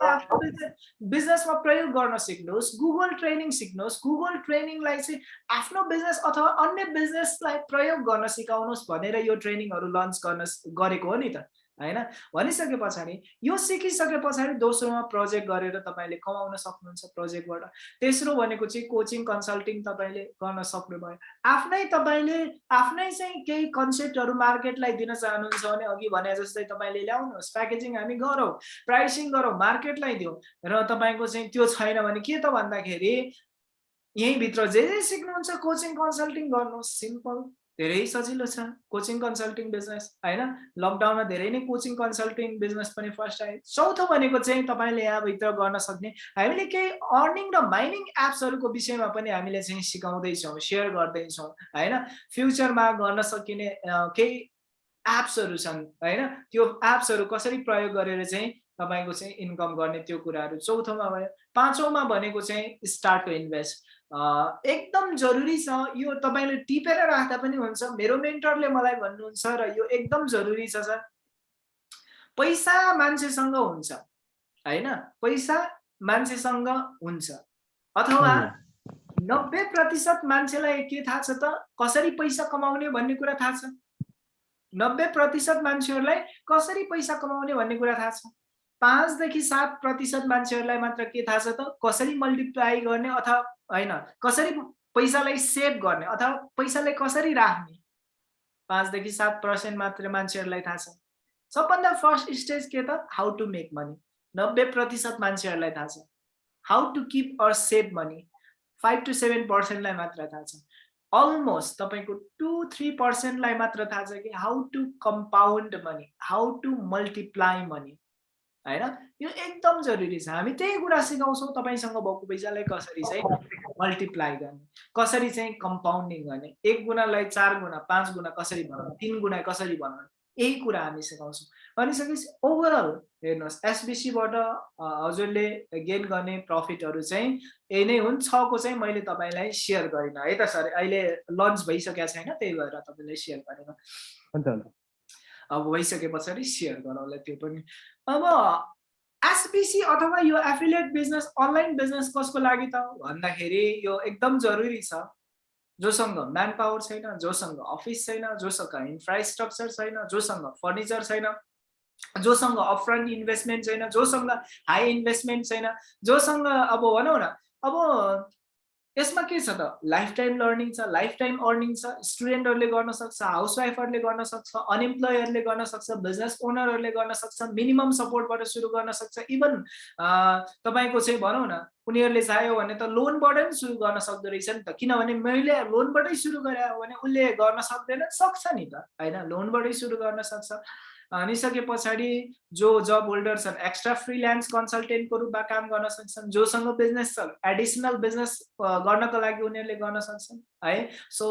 बिजनेसमा प्रयोग गर्न सिक्नुहोस् गुगल ट्रेनिङ सिक्नुहोस् गुगल ट्रेनिङलाई चाहिँ आफ्नो बिजनेस अथवा अन्य बिजनेसलाई प्रयोग गर्न सिकाउनुहोस् भनेर यो ट्रेनिङहरू लन्च गर्न गरेको हो नि त। होइन? भनिसके पछाडि यो सिकिसके पछाडि दोस्रोमा प्रोजेक्ट गरेर तपाईँले कमाउन सक्नुहुन्छ प्रोजेक्टबाट तेस्रो भनेको चाहिँ कोचिङ कन्सल्टिङ तपाईँले गर्न सक्नुभयो। आफ्नै तपाईँले आफ्नै चाहिँ केही कन्सेप्टहरू मार्केटलाई दिन चाहनुहुन्छ भने अघि भने जस्तै तपाईँले ल्याउनुहोस् प्याकेजिङ हामी गरौँ प्राइसिङ गरौँ मार्केटलाई दिउँ र तपाईँको चाहिँ त्यो छैन भने के त भन्दाखेरि यहीँभित्र जे जे सिक्नुहुन्छ कोचिङ कन्सल्टिङ गर्नुहोस् सिम्पल धेरै सजिलो छ। कोचिङ कन्सल्टिङ बिजनेस होइन? लकडाउनमा धेरै नै कोचिङ कन्सल्टिङ बिजनेस पनि फर्स्ट आयो। चौथो भनेको चाहिँ तपाईँले यहाँभित्र गर्न सक्ने हामीले केही अर्निङ र माइनिङ एप्सहरूको विषयमा पनि हामीले चाहिँ सिकाउँदैछौँ सेयर गर्दैछौँ होइन? फ्युचरमा गर्न सकिने केही एप्सहरू छन् होइन? त्यो एप्सहरू कसरी प्रयोग गरेर चाहिँ तपाईँको चाहिँ इन्कम गर्ने त्यो कुराहरू चौथोमा भयो। पाँचौँमा भनेको चाहिँ स्टार्ट टु इन्भेस्ट एकदम जरुरी छ। यो तपाईँले टिपेर राख्दा पनि हुन्छ। मेरो मेन्टरले मलाई भन्नुहुन्छ र यो एकदम जरुरी छ सर। पैसा मान्छेसँग हुन्छ होइन? पैसा मान्छेसँग हुन्छ। अथवा नब्बे प्रतिशत मान्छेलाई के थाहा छ त? कसरी पैसा कमाउने भन्ने कुरा थाहा छ। नब्बे प्रतिशत मान्छेहरूलाई कसरी पैसा कमाउने भन्ने कुरा थाहा छ। पाँचदेखि सात प्रतिशत मान्छेहरूलाई मात्र के थाहा छ त? कसरी मल्टिप्लाई गर्ने अथवा होइन कसरी पैसालाई सेभ गर्ने अथवा पैसालाई कसरी राख्ने? पाँचदेखि सात पर्सेन्ट मात्र मान्छेहरूलाई थाहा छ। सबभन्दा फर्स्ट स्टेज के त? हाउ टु मेक मनी नब्बे प्रतिशत मान्छेहरूलाई थाहा छ। How to keep or save money five to seven पर्सेन्टलाई मात्र थाहा छ। अलमोस्ट तपाईँको टु थ्री पर्सेन्टलाई मात्र थाहा छ कि how to compound money how to multiply money होइन? यो एकदम जरुरी छ। हामी त्यही कुरा सिकाउँछौँ तपाईँसँग भएको पैसालाई कसरी चाहिँ मल्टिप्लाई गर्ने कसरी चाहिँ कम्पाउन्डिङ गर्ने एक गुणालाई चार गुणा पाँच गुणा कसरी बनाउने तिन गुणा कसरी बनाउने यही कुरा हामी सिकाउँछौँ। भनिसकेपछि ओभरअल हेर्नुहोस् एसबिसीबाट हजुरले गेन गर्ने प्रफिटहरू चाहिँ यही नै हुन्। छको चाहिँ मैले तपाईँलाई सेयर गरिनँ। है त सर अहिले लन्च भइसकेको छैन त्यही भएर तपाईँलाई सेयर गरेन। अब भइसके पछाडि सेयर गरौँला त्यो पनि। अब एसबिसी अथवा यो एफिलिएट बिजनेस अनलाइन बिजनेस कसको लागि त? भन्दाखेरि यो एकदम जरुरी छ। जोसँग म्यान पावर छैन जोसँग अफिस छैन जोसँग इन्फ्रास्ट्रक्चर छैन जोसँग फर्निचर छैन जोसँग अपफ्रन्ट इन्भेस्टमेन्ट छैन जोसँग हाई इन्भेस्टमेन्ट छैन जोसँग अब भनौँ न अब यसमा के छ त? लाइफ टाइम लर्निङ छ लाइफ टाइम अर्निङ छ स्टुडेन्टहरूले गर्न सक्छ हाउसवाइफहरूले गर्न सक्छ अनइम्प्लोयरले गर्न सक्छ बिजनेस ओनरहरूले गर्न सक्छ मिनिमम सपोर्टबाट सुरु गर्न सक्छ इभन तपाईँको चाहिँ भनौँ न उनीहरूले चाह्यो भने त लोनबाट पनि सुरु गर्न सक्दो रहेछ नि त। किनभने मैले लोनबाटै सुरु गरे भने उसले गर्न सक्दैन सक्छ नि त। होइन? लोनबाटै सुरु गर्न सक्छ। भनिसके पछाडि जो जब होल्डर छन् एक्स्ट्रा फ्रिल्यान्स कन्सल्टेन्टको रूपमा काम गर्न सक्छन् जोसँग बिजनेस छ एडिसनल बिजनेस गर्नको लागि उनीहरूले गर्न सक्छन् है? सो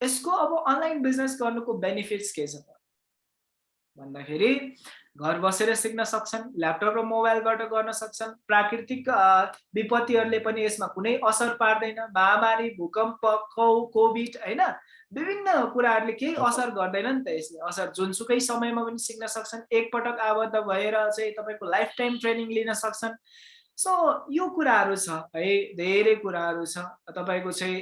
यसको अब अनलाइन बिजनेस गर्नुको बेनिफिट्स के छ भन्दाखेरि घर बसेर सिक्न सक्छन् ल्यापटप र मोबाइलबाट गर्न सक्छन्। प्राकृतिक विपत्तिहरूले पनि यसमा कुनै असर पार्दैन। महामारी भूकम्प खौ कोभिड होइन? विभिन्न कुराहरूले केही असर गर्दैन नि त यसले। असर जुनसुकै समयमा पनि सिक्न सक्छन्। एकपटक आबद्ध भएर चाहिँ तपाईँको लाइफ टाइम ट्रेनिङ लिन सक्छन्। सो यो कुराहरू छ है धेरै कुराहरू छ। तपाईँको चाहिँ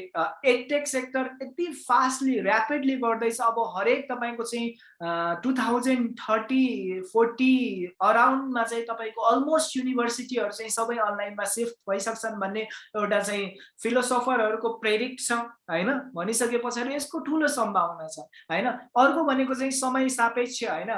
एटेक सेक्टर यति फास्टली ऱ्यापिडली बढ्दैछ। अब हरेक तपाईँको चाहिँ टु थाउजन्ड थर्टी फोर्टी अराउन्डमा चाहिँ तपाईँको अलमोस्ट युनिभर्सिटीहरू चाहिँ सबै अनलाइनमा सिफ्ट भइसक्छन् भन्ने एउटा चाहिँ फिलोसफरहरूको प्रेरित छ होइन? भनिसके पछाडि यसको ठुलो सम्भावना छ होइन? अर्को भनेको चाहिँ समय सापेक्ष होइन?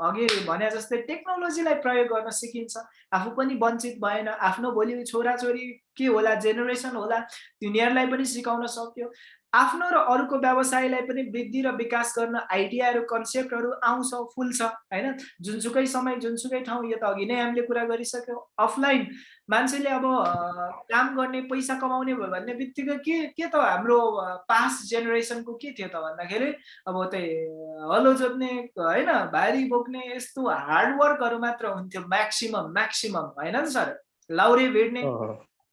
अघि भने जस्तै टेक्नोलोजीलाई प्रयोग गर्न सिकिन्छ। आफू पनि वञ्चित भएन। आफ्नो भोलि छोराछोरी के होला जेनेरेसन होला तिनीहरूलाई पनि सिकाउन सक्यो। आफ्नो र अरूको व्यवसायलाई पनि वृद्धि र विकास गर्न आइडियाहरू कन्सेप्टहरू आउँछ फुल्छ होइन? जुनसुकै समय जुनसुकै ठाउँ यो त अघि नै हामीले कुरा गरिसक्यौँ। अफलाइन मान्छेले अब काम गर्ने पैसा कमाउने भयो भन्ने बित्तिकै के के त हाम्रो पास्ट जेनेरेसनको के थियो त भन्दाखेरि अब त्यही हलो जोत्ने होइन भारी बोक्ने यस्तो हार्डवर्कहरू मात्र हुन्थ्यो म्याक्सिमम म्याक्सिमम होइन नि सर? लाउरे भेट्ने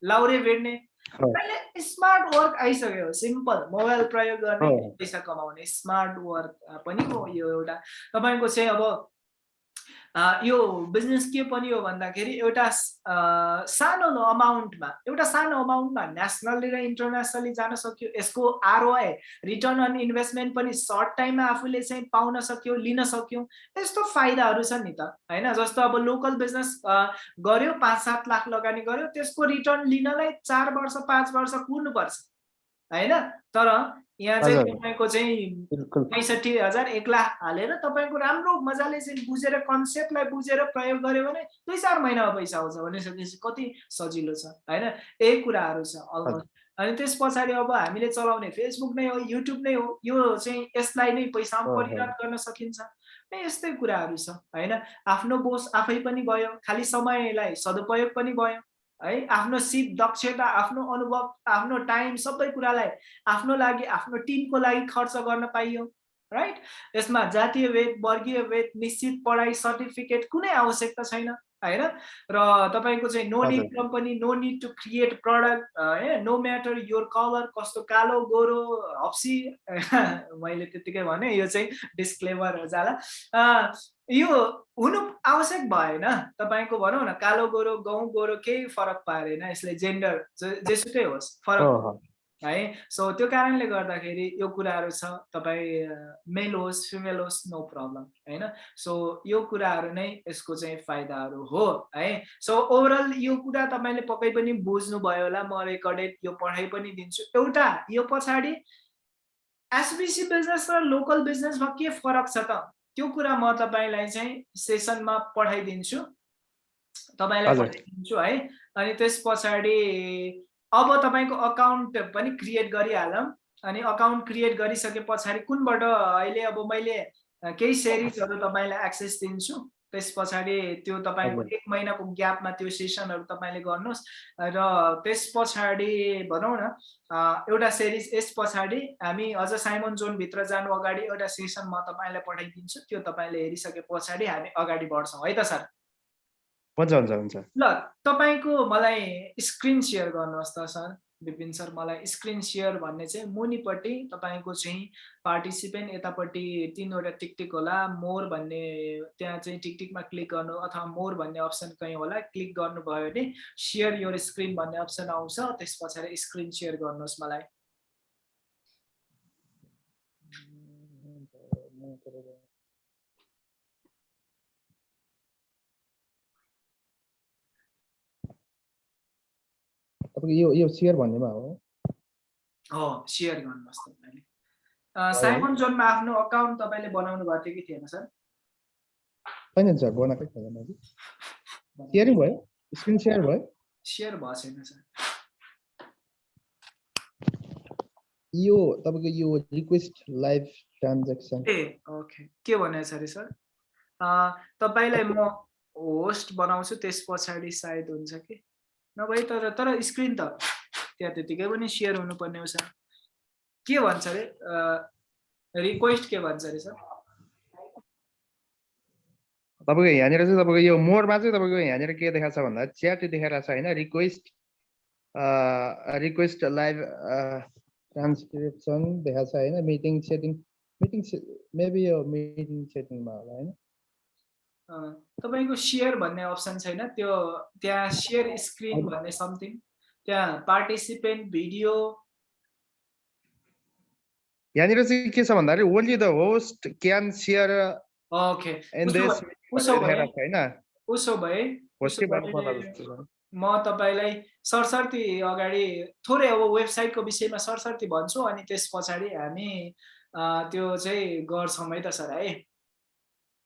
लाउरे भेट्ने। अहिले स्मार्ट वर्क आइसक्यो सिम्पल मोबाइल प्रयोग गर्ने पैसा कमाउने स्मार्ट वर्क पनि हो यो एउटा। तपाईँको चाहिँ अब यो बिजनेस के पनि हो भन्दाखेरि एउटा सानो अमाउन्टमा एउटा सानो अमाउन्टमा नेसनली र इन्टरनेसनली जान सक्यो। यसको आरओआई रिटर्न अन इन्भेस्टमेन्ट पनि सर्ट टाइममा आफूले चाहिँ पाउन सक्यो लिन सक्यो। यस्तो फाइदाहरू छ नि त होइन? जस्तो अब लोकल बिजनेस गर्यो पाँच सात लाख लगानी गर्यो त्यसको रिटर्न लिनलाई चार वर्ष पाँच वर्ष कुर्नुपर्छ होइन? तर यहाँ चाहिँ तपाईँको चाहिँ पैँसठी हजार एक लाख हालेर तपाईँको राम्रो मजाले चाहिँ बुझेर कन्सेप्टलाई बुझेर प्रयोग गर्यो भने दुई चार महिनामा पैसा आउँछ भनिसकेपछि कति सजिलो छ होइन? यही कुराहरू छ अलमोस्ट अनि त्यस पछाडि अब हामीले चलाउने फेसबुक नै हो युट्युब नै हो यो चाहिँ यसलाई नै पैसामा परिणत गर्न सकिन्छ। यस्तै कुराहरू छ होइन? आफ्नो बोस आफै पनि गयो खालि समयलाई सदुपयोग पनि भयो। है? आफ्नो सिप दक्षता आफ्नो अनुभव आफ्नो टाइम सबै कुरालाई आफ्नो लागि आफ्नो टिमको लागि खर्च गर्न पाइयो राइट यसमा जातीय वेद वर्गीय वेद निश्चित पढाइ सर्टिफिकेट कुनै आवश्यकता छैन। होइन? र तपाईँको चाहिँ no need company no need to create product होइन नो म्याटर योर कलर कस्तो कालो गोरो हप्सी मैले त्यतिकै भने यो चाहिँ डिस्क्लेमर जाला यो हुनु आवश्यक भएन। तपाईँको भनौँ न कालो गोरो गाउँ गोरो केही फरक पारेन। यसले जेन्डर जेसुकै होस् फरक है? सो त्यो कारणले गर्दाखेरि यो कुराहरू छ तपाईँ मेल होस् फिमेल होस् नो प्रब्लम होइन? सो यो कुराहरू नै यसको चाहिँ फाइदाहरू हो है? सो ओभरअल यो कुरा तपाईँले पक्कै पनि बुझ्नुभयो होला म रेकर्डेड यो पढाइ पनि दिन्छु। एउटा यो पछाडि एसबिसी बिजनेस र लोकल बिजनेसमा के फरक छ त? त्यो कुरा म तपाईँलाई चाहिँ सेसनमा पठाइदिन्छु तपाईँलाई पठाइदिन्छु है? अनि त्यस पछाडि अब तपाईँको अकाउन्ट पनि क्रिएट गरिहालौँ अनि अकाउन्ट क्रिएट गरिसके पछाडि कुनबाट अहिले अब मैले केही सेरिजहरू तपाईँलाई एक्सेस दिन्छु त्यस पछाडि त्यो तपाईँको। एक महिनाको ग्यापमा त्यो सेसनहरू तपाईँले गर्नुहोस् र त्यस पछाडि भनौँ न एउटा सिरिज यस पछाडि हामी अझ साइमन जोनभित्र जानु अगाडि एउटा सेसन म तपाईँलाई पठाइदिन्छु त्यो तपाईँले हेरिसके पछाडि हामी अगाडि बढ्छौँ है त सर हुन्छ हुन्छ हुन्छ। ल तपाईँको मलाई स्क्रिन सेयर गर्नुहोस् त सर विपिन सर मलाई स्क्रिन सेयर भन्ने चाहिँ मुनिपट्टि तपाईँको चाहिँ पार्टिसिपेन्ट यतापट्टि तिनवटा टिकटिक होला मोर भन्ने त्यहाँ चाहिँ टिकटिकमा क्लिक गर्नु अथवा मोर भन्ने अप्सन कहीँ होला क्लिक गर्नुभयो भने सेयर योर स्क्रिन भन्ने अप्सन आउँछ त्यस पछाडि स्क्रिन सेयर गर्नुहोस् मलाई। तपाईँको यो यो सेयर भन्नेमा हो। हो सेयर गर्नुहोस् तपाईँले। साइमन जोनमा आफ्नो अकाउन्ट तपाईँले बनाउनु भएको थियो कि थिएन सर? छैन सर बनाएकै छैन मैले। सेयरिङ भयो? स्क्रिन सेयर भयो? सेयर भएको छैन सर। यो तपाईँको यो रिक्वेस्ट लाइभ ट्रान्जेक्सन ए ओके के भने छ अरे सर तपाईँलाई म होस्ट बनाउँछु त्यस पछाडि सायद हुन्छ कि? नभए तर तर स्क्रिन त त्यहाँ त्यतिकै पनि सेयर हुनुपर्ने सर के भन्छ अरे रिक्वेस्ट के भन्छ अरे सर तपाईँको यहाँनिर चाहिँ तपाईँको यो मोडमा चाहिँ तपाईँको यहाँनिर के देखाएको छ भन्दा च्याट देखाइरहेको छ होइन रिक्वेस्ट रिक्वेस्ट लाइभ ट्रान्सक्रिप्सन देखाएको छ होइन मिटिङ सेटिङ मिटिङ मेबी यो मिटिङ सेटिङमा होला होइन तपाईँको सेयर भन्ने अप्सन छैन त्यो त्यहाँ सेयर स्क्रिन भन्ने समथिङ त्यहाँ पार्टिसिपेन्ट भिडियो यहाँनिर चाहिँ के छ भन्दाखेरि only the host can share okay उसो भए- उसो भए म तपाईँलाई सरसर्ती अगाडि थोरै अब वेबसाइटको विषयमा सरसर्ती भन्छु अनि त्यस पछाडि हामी त्यो चाहिँ गर्छौँ है त सर है?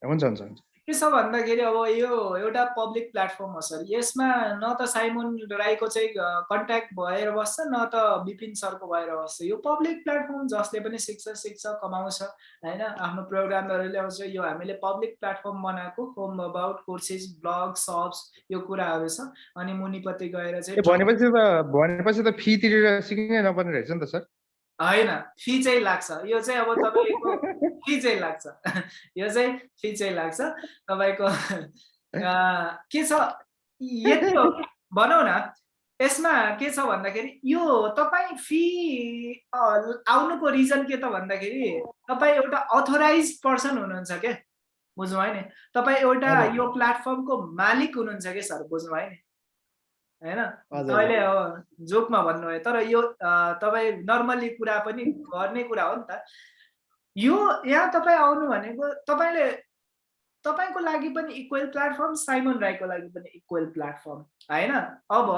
हुन्छ हुन्छ हुन्छ। के छ भन्दाखेरि अब यो एउटा पब्लिक प्लेटफर्म हो सर। यसमा न त साइमन राईको चाहिँ कन्ट्याक्ट भएर बस्छ न त विपिन सरको भएर बस्छ। यो पब्लिक प्लेटफर्म जसले पनि सिक्छ सिक्छ कमाउँछ होइन? आफ्नो प्रोग्रामहरू ल्याउँछ यो हामीले पब्लिक प्लेटफर्म बनाएको home about courses blog shops यो कुराहरू छ। अनि मुनिपट्टि गएर चाहिँ भनेपछि त भनेपछि त फी तिरेर सिक्नै नपर्ने रहेछ नि त सर। होइन फी चाहिँ लाग्छ। यो चाहिँ अब तपाईँको फी चाहिँ लाग्छ। यो चाहिँ फी चाहिँ लाग्छ। तपाईँको के छ? यति हो। भनौँ न यसमा के छ भन्दाखेरि यो तपाईँ फी आउनुको रिजन के त भन्दाखेरि तपाईँ एउटा अथोराइज पर्सन हुनुहुन्छ के बुझ्नुभयो नि? तपाईँ एउटा। यो प्लेटफर्मको मालिक हुनुहुन्छ कि सर? बुझ्नुभयो नि? होइन। अहिले हो जोकमा भन्नुभयो तर यो तपाईँ नर्मल्ली कुरा पनि गर्ने कुरा हो नि त यो यहाँ तपाईँ आउनु भनेको तपाईँले तपाईँको लागि पनि इक्वेल प्लेटफर्म साइमन राईको लागि पनि इक्वेल प्लेटफर्म होइन अब।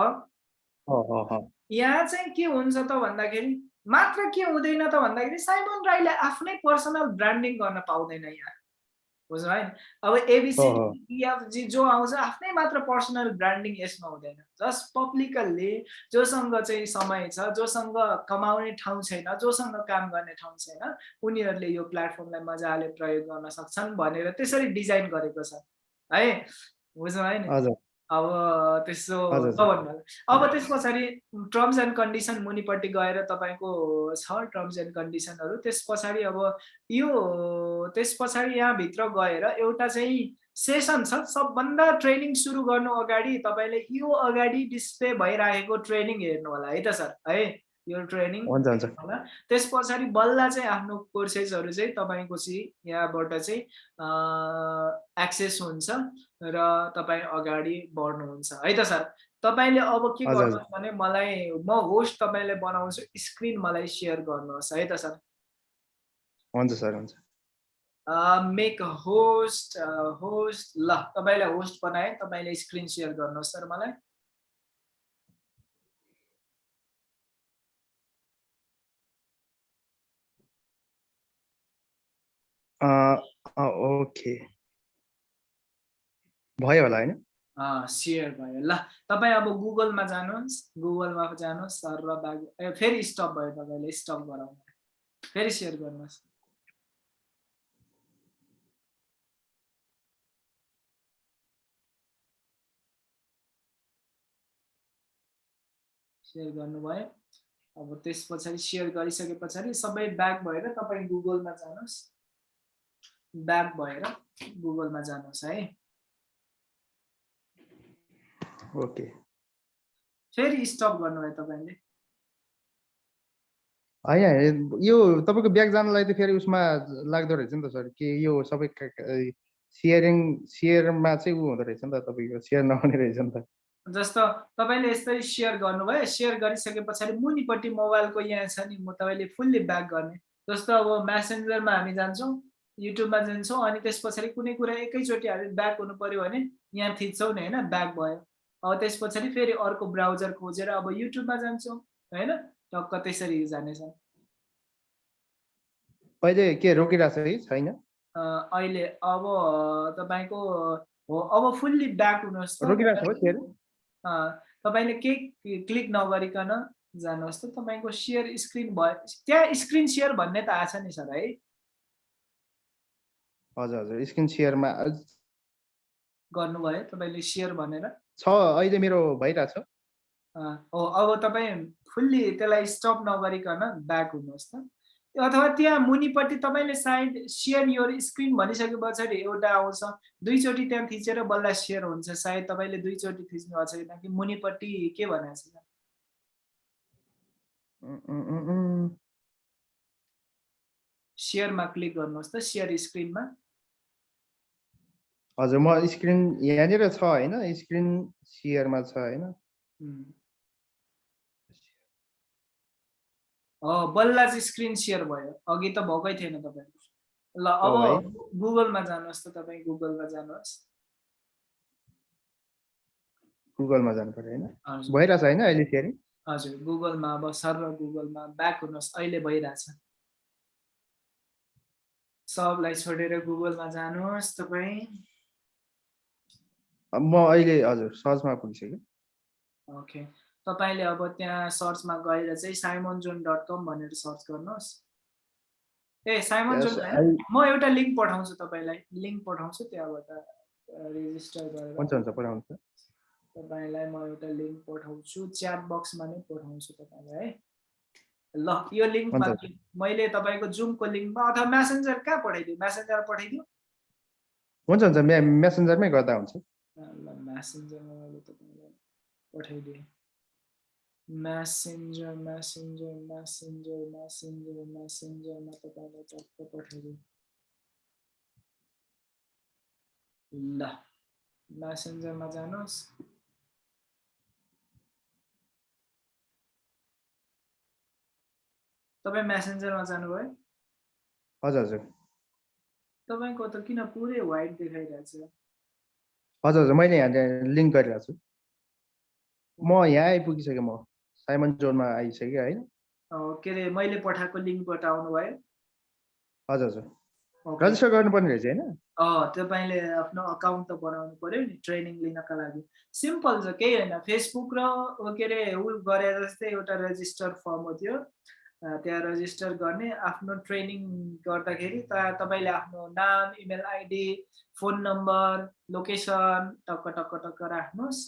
यहाँ चाहिँ के हुन्छ त भन्दाखेरि मात्र के हुँदैन त भन्दाखेरि साइमन राईले आफ्नै पर्सनल ब्रान्डिङ गर्न पाउँदैन यहाँ बुझ्नु है अब एबिसी जो आउँछ आफ्नै मात्र पर्सनल ब्रान्डिङ यसमा हुँदैन। जस्ट पब्लिकल्ली जोसँग चाहिँ समय छ जोसँग कमाउने ठाउँ छैन जोसँग काम गर्ने ठाउँ छैन उनीहरूले यो प्लेटफर्मलाई मजाले प्रयोग गर्न सक्छन् भनेर त्यसरी डिजाइन गरेको छ। है? बुझ्नु है नि अब त्यसो होला। अब त्यस पछाडि टर्म्स एन्ड कन्डिसन मुनिपट्टि गएर तपाईँको छ टर्म्स एन्ड कन्डिसनहरू त्यस पछाडि अब यो त्यस पछाडि यहाँभित्र गएर एउटा चाहिँ सेसन छ सबभन्दा ट्रेनिङ सुरु गर्नु अगाडि तपाईँले यो अगाडि डिस्प्ले भइरहेको ट्रेनिङ हेर्नु होला। है त सर? है? यो ट्रेनिङ होला। त्यस पछाडि बल्ल चाहिँ आफ्नो कोर्सेसहरू चाहिँ तपाईँको चाहिँ यहाँबाट चाहिँ एक्सेस हुन्छ र तपाईँ अगाडि बढ्नुहुन्छ। है त सर? तपाईँले अब के। गर्नुहोस् भने मलाई म होस्ट तपाईँलाई बनाउँछु स्क्रिन मलाई सेयर गर्नुहोस्। है त सर? हुन्छ सर हुन्छ। मेक होस्ट होस्ट ल तपाईँलाई होस्ट बनाएँ तपाईँले स्क्रिन सेयर गर्नुहोस् सर मलाई। अँ, अँ, ओके भयो होला होइन? सेयर भयो। ल तपाईँ अब गुगलमा जानुहोस् गुगलमा जानुहोस् सर र बाग फेरि स्टप भयो तपाईँले स्टप गराउनु फेरि सेयर गर्नुहोस्। सेयर गर्नुभयो। अब त्यस पछाडि सेयर गरिसके पछाडि सबै ब्याक भएर तपाईँ गुगलमा जानुहोस्। ब्याक भएर गुगलमा जानुहोस् है। ओके फेरि स्टप गर्नुभयो तपाईँले। होइन यो तपाईँको ब्याग जानलाई त फेरि उसमा लाग्दो रहेछ नि त सर। कि यो सबै सेयरिङ सेयरमा चाहिँ ऊ हुँदो रहेछ नि त तपाईँको सेयर नहुने रहेछ नि त। जस्तो तपाईँले यसरी सेयर गर्नुभयो सेयर गरिसके पछाडि मुनिपट्टि मोबाइलको यहाँ छ नि म तपाईँले फुल्ली ब्याक गर्ने। जस्तो अब म्यासेन्जरमा हामी जान्छौँ युट्युबमा जान्छौँ अनि त्यस पछाडि कुनै कुरा एकैचोटि हामी ब्याक हुनु पऱ्यो भने यहाँ थिच्छौँ नि होइन? ब्याक भयो। अब त्यस पछाडि फेरि अर्को ब्राउजर खोजेर अब युट्युबमा जान्छौँ होइन? टक्क त्यसरी जानेछ अहिले के रोकिरहेको छ कि? छैन? अहिले अब तपाईँको हो अब फुल्ली ब्याक हुनुहोस् रोकिरहेको तपाईँले केही क्लिक नगरिकन जानुहोस् त। तपाईँको सेयर स्क्रिन भयो। त्यहाँ स्क्रिन सेयर भन्ने त आछ नि सर है? हजुर हजुर। स्क्रिन सेयरमा गर्नुभयो तपाईँले सेयर भनेर। छ अहिले मेरो भइरहेछ हो। अब तपाईँ फुल्ली त्यसलाई स्टप नगरिकन ब्याक हुनुहोस् त। अथवा त्यहाँ मुनिपट्टि तपाईँले सायद सेयर योर स्क्रिन भनिसके पछाडि एउटा आउँछ। दुईचोटि त्यहाँ थिचेर बल्ल सेयर हुन्छ। सायद तपाईँले दुईचोटि थिच्नु भएको छैन कि मुनिपट्टि के भनेको छ? सेयरमा क्लिक गर्नुहोस् त सेयर स्क्रिनमा हजुर म स्क्रिन यहाँनिर छ होइन? स्क्रिन सेयरमा छ होइन? बल्ल चाहिँ स्क्रिन सेयर भयो। अघि त भएकै थिएन तपाईँको ल अब गुगलमा जानुहोस् त तपाईँ गुगलमा जानुहोस्। गुगलमा जानु पर्यो होइन? भइरहेछ होइन अहिले फेरि? हजुर गुगलमा अब सर गुगलमा ब्याक हुनुहोस्। अहिले भइरहेछ। सबलाई छोडेर गुगलमा जानुहोस् तपाईँ। म अहिले हजुर सर्चमा पुगिसकेँ ओके। तपाईँले अब त्यहाँ सर्चमा गएर चाहिँ साइमन जोन डट कम भनेर सर्च गर्नुहोस्। ए साइमन जोन म एउटा लिङ्क पठाउँछु तपाईँलाई। लिङ्क पठाउँछु त्यहाँबाट रेजिस्टर गरेर। हुन्छ हुन्छ पठाउँछु तपाईँलाई म एउटा लिङ्क पठाउँछु। च्याट बक्समा नै पठाउँछु तपाईँलाई है। ल यो लिङ्कमा मैले तपाईँको जुमको लिङ्कमा अथवा म्यासेन्जर कहाँ पठाइदियो म्यासेन्जर पठाइदियो हुन्छ हुन्छ। म्यासेन्जरमै गर्दा हुन्छ। ल म्यासेन्जरमा मैले तपाईँलाई पठाइदिएँ। म्यासेन्जर म्यासेन्जर म्यासेन्जर म्यासेन्जर म्यासेन्जरमा तपाईँलाई टक्क पठाइदिउँ ल म्यासेन्जरमा जानुहोस् तपाईँ म्यासेन्जरमा जानुभयो हजुर। हजुर तपाईँको त किन पुरै वाइट देखाइरहेछ हजुर हजुर मैले यहाँ लिङ्क गरिरहेको छु। म यहाँ आइपुगिसकेँ म। साइमन जोनमा आइसक्यो होइन के अरे मैले पठाएको लिङ्कबाट आउनुभयो। हजुर हजुर। रजिस्टर गर्नुपर्ने रहेछ होइन? तपाईँले आफ्नो अकाउन्ट त बनाउनु पर्यो नि ट्रेनिङ लिनका लागि। सिम्पल छ केही होइन। फेसबुक र के अरे उ गरे जस्तै एउटा रेजिस्टर फर्म हो त्यो। त्यहाँ रजिस्टर गर्ने आफ्नो ट्रेनिङ गर्दाखेरि तपाईँले आफ्नो नाम email ID phone number location टक्क टक्क टक्क राख्नुहोस्।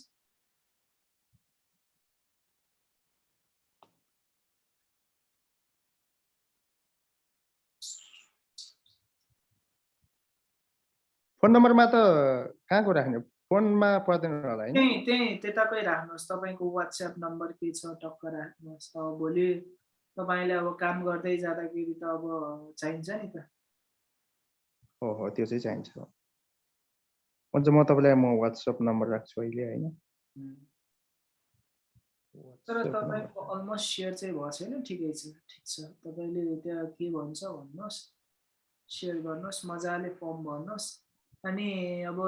फोन नम्बरमा त कहाँको राख्ने फोनमा पर्दैन होला होइन त्यही त्यही त्यताकै राख्नुहोस्। तपाईँको वाट्सएप नम्बर के छ टक्क राख्नुहोस्। अब भोलि तपाईँले अब काम गर्दै जाँदाखेरि त अब चाहिन्छ नि त। हो हो त्यो चाहिँ चाहिन्छ। हुन्छ म तपाईँलाई म वाट्सएप नम्बर राख्छु अहिले होइन? तर तपाईँको अलमोस्ट सेयर चाहिँ भएको छैन। ठिकै छ ठिक छ। तपाईँले त्यहाँ के भन्छ भन्नुहोस्। सेयर गर्नुहोस् मजाले फर्म भर्नुहोस्। अनि अब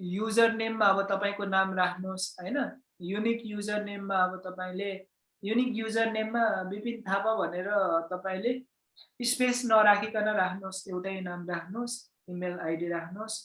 युजर नेममा अब तपाईँको नाम राख्नुहोस् होइन? युनिक युजर नेममा अब तपाईँले युनिक युजर नेममा विपिन थापा भनेर तपाईँले स्पेस नराखिकन राख्नुहोस् एउटै नाम राख्नुहोस् इमेल आइडी राख्नुहोस्।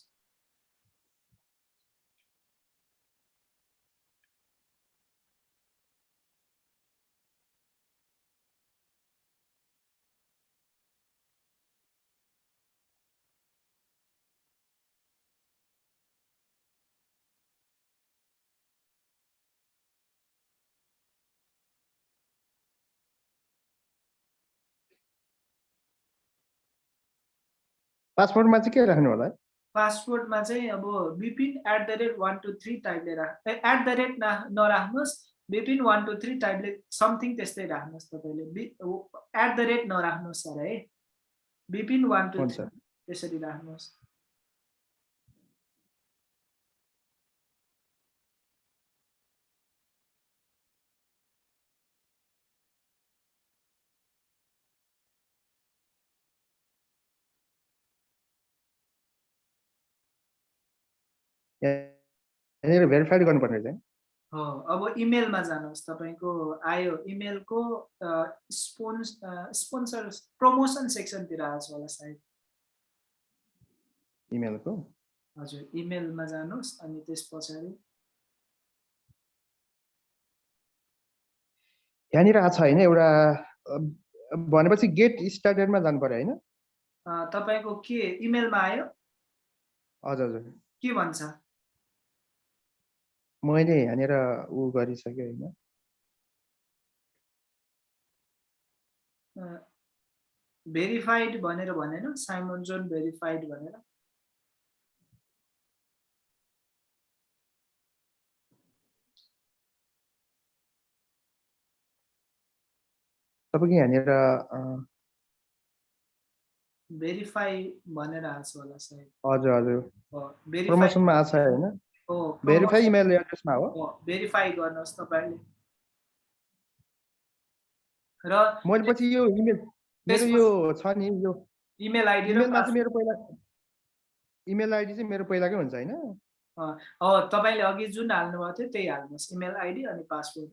पासपोर्टमा चाहिँ के राख्नु होला? पासपोर्टमा चाहिँ अब Bipin at the rate one two three टाइपले राख एट द रेट ना नराख्नुहोस्। बिपिन वान टू थ्री टाइपले समथिङ त्यस्तै राख्नुहोस् तपाईँले। एट द रेट नराख्नुहोस् सर है। बिपिन वान टू थ्री त्यसरी राख्नुहोस्। यहाँनिर भेरिफाइड गर्नुपर्ने चाहिँ हो। अब इमेलमा जानुहोस् तपाईँको आयो इमेलको स्पोन्स स्पोन्सर प्रमोसन सेक्सनतिर आएको छ होला सायद। इमेलको? हजुर इमेलमा जानुहोस् अनि त्यस पछाडि। यहाँनिर आएको छ होइन एउटा भनेपछि गेट स्टार्टेडमा जानु पर्यो होइन? तपाईँको के इमेलमा आयो? हजुर हजुर। के भन्छ? मैले यहाँनिर ऊ गरिसकेँ होइन। भेरिफाइड भनेर भनेन साइमन जोन भेरिफाइड भनेर। तपाईँको यहाँनिर भेरिफाई भनेर आएको छ होला सायद। हजुर हजुर। प्रमोसनमा आएको छ होइन? भेरिफाई इमेल एड्रेसमा हो? भेरिफाई गर्नुहोस् तपाईँले। र मैले पछि यो इमेल मेरो यो छ नि यो इमेल आइडी इमेलमा चाहिँ मेरो पहिला इमेल आइडी चाहिँ मेरो पहिलाकै हुन्छ होइन? हो तपाईँले अघि जुन हाल्नुभएको थियो त्यही हाल्नुहोस्। इमेल आइडी अनि पासवर्ड।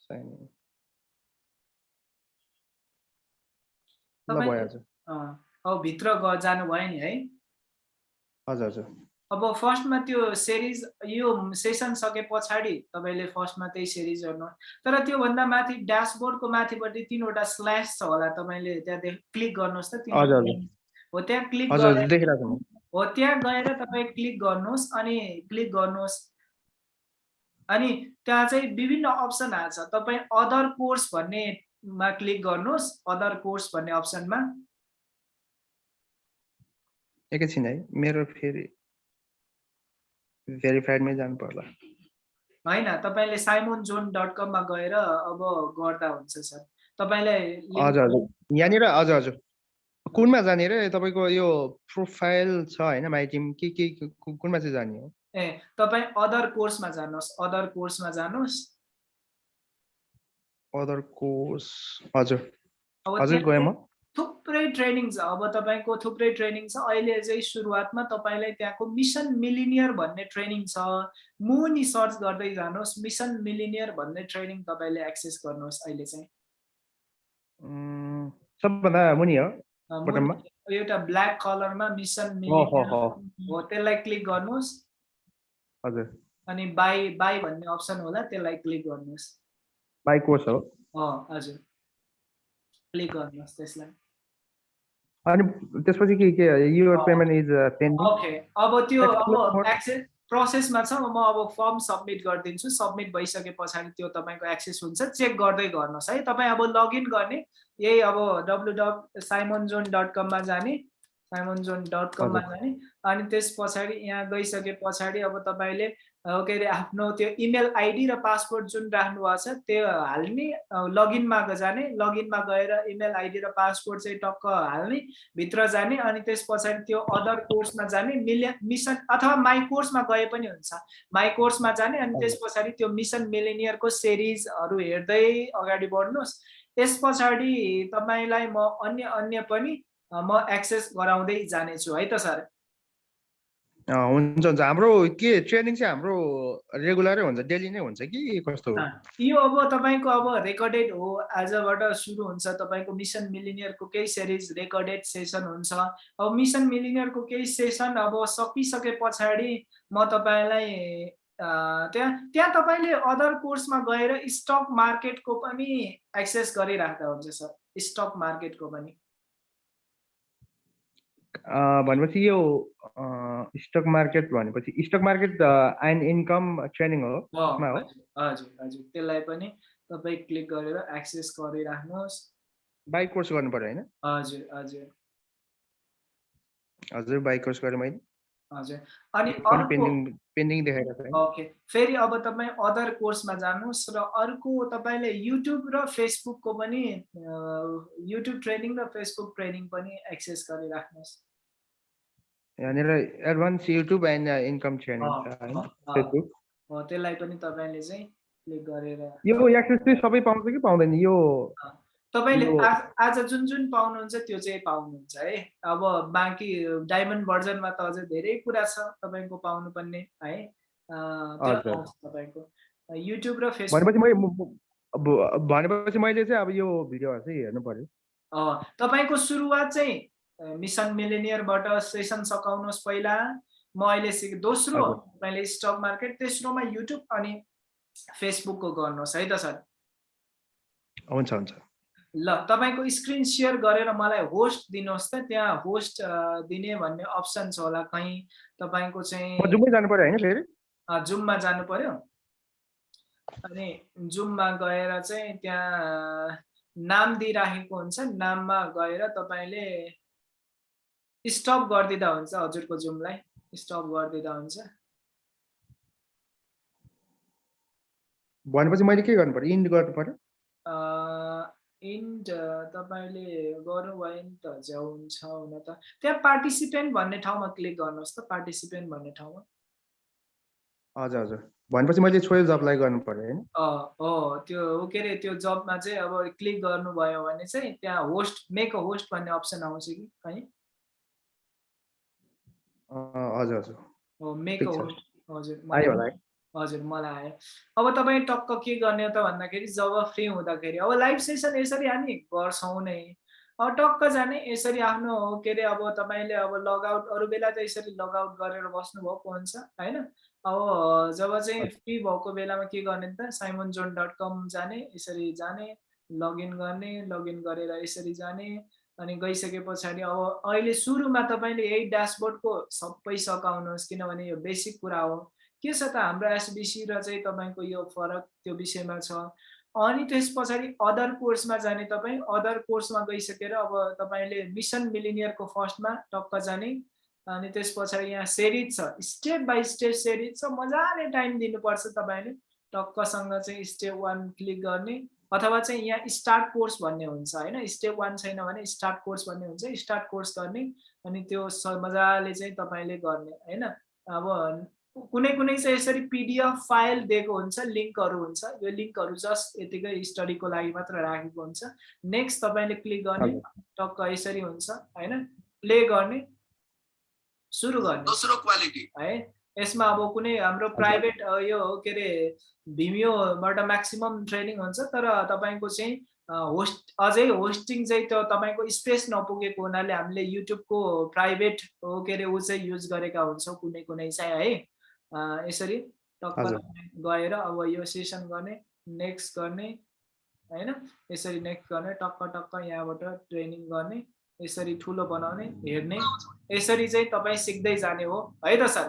छैन। अब भित्र ग जानुभयो नि है? हजुर हजुर। अब फर्स्टमा त्यो सिरिज यो सेसन सके पछाडि तपाईँले फर्स्टमा त्यही सिरिज हेर्नु तर त्योभन्दा माथि ड्यासबोर्डको माथिपट्टि तिनवटा स्ल्यास छ होला तपाईँले त्यहाँ क्लिक गर्नुहोस् त हो त्यहाँ क्लिक हो त्यहाँ गएर तपाईँ क्लिक गर्नुहोस् अनि क्लिक गर्नुहोस्। अनि त्यहाँ चाहिँ विभिन्न अप्सन आएको छ तपाईँ अदर कोर्स भन्नेमा क्लिक गर्नुहोस् अदर कोर्स भन्ने अप्सनमा एकैछिन है मेरो फेरि भेरिफाइडमै जानु पर्ला होइन तपाईँले साइमोन जोन डट कममा गएर अब गर्दा हुन्छ सर तपाईँलाई हजुर हजुर। यहाँनिर हजुर हजुर। कुनमा जाने रे? तपाईँको यो प्रोफाइल छ होइन माइ टिम? के के कुनमा चाहिँ जाने हो? ए तपाईँ अदर कोर्समा जानुहोस्। अदर कोर्समा जानुहोस्। अदर कोर्स हजुर। हजुर गएँ म। थुप्रै ट्रेनिङ छ। अब तपाईँको थुप्रै ट्रेनिङ छ। अहिले चाहिँ सुरुवातमा तपाईँलाई त्यहाँको मिसन मिलिनियर भन्ने ट्रेनिङ छ। मुनि सर्च गर्दै जानुहोस्। मिसन मिलिनियर भन्ने ट्रेनिङ तपाईँले एक्सेस गर्नुहोस् अहिले चाहिँ। सबभन्दा मुनि हो एउटा ब्ल्याक कलरमा मिसन मिलिनियर हो त्यसलाई क्लिक गर्नुहोस्। हजुर। अनि बाई बाई भन्ने अप्सन होला त्यसलाई क्लिक गर्नुहोस्। बाई कोर्स हो। हजुर। क्लिक गर्नुहोस् त्यसलाई। अनि त्यसपछि के के यो अँ। पेमेन्ट इज पेन्डिङ ओके अब त्यो अब. एक्सेस प्रोसेसमा छ म अब फर्म सबमिट गरिदिन्छु सबमिट भइसके पछाडि त्यो तपाईँको एक्सेस हुन्छ चेक गर्दै गर्नुहोस् है तपाईँ अब लगइन गर्ने यही अब W dot Simon John dot कममा जाने साइमन जोन डट कममा। जाने अनि त्यस पछाडि यहाँ गइसके पछाडि अब तपाईँले के अरे आफ्नो त्यो इमेल आइडी र पासवर्ड जुन राख्नु भएको छ त्यो हाल्ने लगइनमा जाने लगइनमा गएर इमेल आइडी र पासवर्ड चाहिँ टक्क हाल्ने भित्र जाने अनि त्यस पछाडि त्यो अदर कोर्समा जाने मिलियन मिसन अथवा माई कोर्समा गए पनि हुन्छ। माई कोर्समा जाने अनि त्यस पछाडि त्यो मिसन मिलेनियरको सिरिजहरू हेर्दै अगाडि बढ्नुहोस्। त्यस पछाडि तपाईँलाई म अन्य अन्य पनि म एक्सेस गराउँदै जानेछु है त सर हुन्छ हुन्छ हाम्रो के ट्रेनिङ चाहिँ हाम्रो रेगुलरै हुन्छ डेली नै हुन्छ कि कस्तो यो अब तपाईँको अब रेकर्डेड हो आजबाट सुरु हुन्छ. तपाईँको मिसन मिलिनियरको केही सिरिज रेकर्डेड सेसन हुन्छ. अब मिसन मिलिनियरको केही सेसन अब सकिसके पछाडि म तपाईँलाई त्यहाँ त्यहाँ तपाईँले अदर कोर्समा गएर स्टक मार्केटको पनि एक्सेस गरिराख्दा हुन्छ सर स्टक मार्केटको पनि। भनेपछि यो स्टक मार्केट भनेपछि stock market and income training हो हजुर हजुर त्यसलाई पनि तपाईँ क्लिक गरेर एक्सेस गरिराख्नुहोस्। बाइक कोर्स गर्नु पऱ्यो होइन? हजुर हजुर। हजुर बाइक कोर्स गरेँ मैले। हजुर अनि अर्को पेन्डिङ देखाइरहेको छ ओके फेरि अब तपाईँ अदर कोर्समा जानुहोस् र अर्को तपाईँले युट्युब र फेसबुकको पनि युट्युब ट्रेनिङ र फेसबुक ट्रेनिङ पनि एक्सेस गरिराख्नुहोस्। यहाँनिर एडभान्स युट्युब एन्ड इन्कम अँ, फेसबुक त्यसलाई पनि तपाईँले चाहिँ क्लिक गरेर यो एक्सेस चाहिँ सबै पाउँछ कि पाउँदैन? यो तपाईँले आज जुन जुन पाउनुहुन्छ त्यो चाहिँ पाउनुहुन्छ है। अब बाँकी डायमन्ड भर्जनमा त अझै धेरै कुरा छ तपाईँको पाउनुपर्ने है। तपाईँको। युट्युब र फेसबुक भनेपछि मैले म- म- अब भनेपछि मैले चाहिँ अब यो भिडियोहरू चाहिँ हेर्नु पर्यो। अँ, तपाईँको सुरुवात चाहिँ मिसन मिलेनियरबाट सेसन सकाउनुहोस् पहिला। म अहिले सिक दोस्रो। तपाईँले स्टक मार्केट तेस्रोमा युट्युब अनि फेसबुकको गर्नुहोस् है त सर? हुन्छ हुन्छ। ल तपाईँको स्क्रिन सेयर गरेर मलाई होस्ट दिनुहोस् त। त्यहाँ होस्ट दिने भन्ने अप्सन छ होला कहीँ। तपाईँको चाहिँ जानु पर्यो होइन फेरि? जुममा जानु पर्यो? अनि जुममा गएर चाहिँ त्यहाँ नाम दिइराखेको हुन्छ। नाममा गएर तपाईँले स्टप गरिदिँदा हुन्छ हजुरको जुमलाई स्टप गरिदिँदा हुन्छ। भनेपछि मैले के गर्नु पर्यो? इन्ड गर्नु पर्यो? इन्ड तपाईँले गर्नुभयो नि त हुन्छ हुन त। त्यहाँ पार्टिसिपेन्ट भन्ने ठाउँमा क्लिक गर्नुहोस् त पार्टिसिपेन्ट भन्ने ठाउँमा। हजुर हजुर। भनेपछि मैले छोइस अप्लाई गर्नु पर्यो होइन? हो त्यो के अरे त्यो जबमा चाहिँ अब क्लिक गर्नुभयो भने चाहिँ त्यहाँ होस्ट मेक अ होस्ट भन्ने अप्सन आउँछ कि कहीँ? अँ, हजुर हजुर। हो मेक अ। होस्ट हजुर है। हजुर मलाई आयो। अब तपाईँ टक्क के गर्ने त भन्दाखेरि जब फ्री हुँदाखेरि अब लाइभ सेसन यसरी हामी गर्छौँ नै। अब टक्क जाने यसरी आफ्नो के अरे अब तपाईँले अब लगआउट अरू बेला त यसरी लगआउट गरेर बस्नुभएको हुन्छ होइन? अब जब चाहिँ फ्री भएको बेलामा के गर्ने त साइमन जोन डट कम जाने यसरी जाने लगइन गर्ने लगइन गरेर यसरी जाने अनि गइसके पछाडि अब अहिले सुरुमा तपाईँले यही ड्यासबोर्डको सबै सकाउनुहोस् किनभने यो बेसिक कुरा हो। के छ त हाम्रो एसबिसी र चाहिँ तपाईँको यो फरक त्यो विषयमा छ? अनि त्यस पछाडि अदर कोर्समा जाने तपाईँ अदर कोर्समा गइसकेर अब तपाईँले मिसन मिलिनियरको फर्स्टमा टक्क जाने। अनि त्यस पछाडि यहाँ सेरिज छ। स्टेप बाई स्टेप सेरिज छ। मजाले टाइम दिनुपर्छ तपाईँले टक्कसँग चाहिँ स्टेप वान क्लिक गर्ने। अथवा चाहिँ यहाँ स्टार्ट कोर्स भन्ने हुन्छ होइन? स्टेप वान छैन भने स्टार्ट कोर्स भन्ने हुन्छ। स्टार्ट कोर्स गर्ने। अनि त्यो मजाले चाहिँ तपाईँले गर्ने होइन? अब कुनै कुनै चाहिँ यसरी पिडिएफ फाइल दिएको हुन्छ लिङ्कहरू हुन्छ। यो लिङ्कहरू जस्ट यतिकै स्टडीको लागि मात्र राखेको हुन्छ। नेक्स्ट तपाईँले क्लिक गर्ने टक्क यसरी हुन्छ होइन? प्ले गर्ने सुरु गर्ने। दोस्रो क्वालिटी है? यसमा अब कुनै हाम्रो प्राइभेट यो के अरे भिमियोबाट म्याक्सिमम् ट्रेनिङ हुन्छ तर तपाईँको चाहिँ होस्ट अझै होस्टिङ चाहिँ त्यो तपाईँको स्पेस नपुगेको हुनाले हामीले युट्युबको प्राइभेट के अरे ऊ चाहिँ युज गरेका हुन्छौँ कुनै कुनै चाहिँ है? यसरी टक्क। गएर अब यो सेसन गर्ने नेक्स्ट गर्ने होइन? यसरी नेक्स्ट गर्ने टक्क टक्क यहाँबाट ट्रेनिङ गर्ने यसरी ठुलो बनाउने हेर्ने। यसरी चाहिँ तपाईँ सिक्दै जाने हो। है त सर?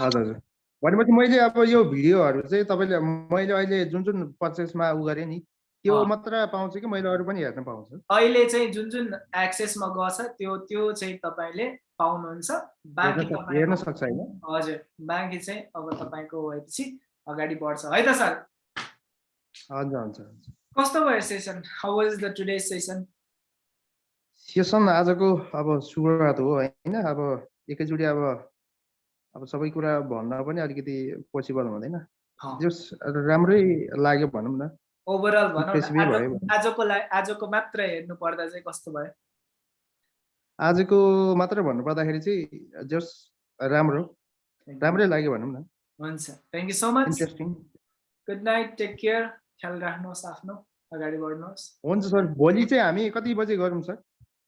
हजुर भनेपछि मैले अब यो भिडियोहरू चाहिँ तपाईँले मैले अहिले जुन जुन पर्चेसमा उ गरेँ नि त्यो। मात्र पाउँछ कि मैले अरू पनि हेर्न पाउँछु? अहिले चाहिँ जुन जुन एक्सेसमा गछ त्यो त्यो चाहिँ तपाईँले पाउनुहुन्छ। बाँकी हेर्न सक्छ होइन। हजुर बाँकी चाहिँ अब तपाईँको भएपछि अगाडि बढ्छ। है त सर? हुन्छ हुन्छ। कस्तो भयो session how was the today session session आजको अब सुरुवात हो होइन? अब एकैचोटि अब अब सबै कुरा भन्न पनि अलिकति पोसिबल हुँदैन। जस राम्रै लाग्यो भनौँ न। ओभरअल भनौँ आजको लागि आजको मात्र हेर्नु पर्दा चाहिँ कस्तो भयो? आजको मात्र भन्नुपर्दाखेरि चाहिँ जस राम्रो राम्रै लाग्यो भनौँ न। हुन्छ। Thank you so much interesting good night take care ख्याल राख्नुहोस् आफ्नो। अगाडि बढ्नुहोस्। हुन्छ सर भोलि चाहिँ हामी कति बजे गरौँ सर?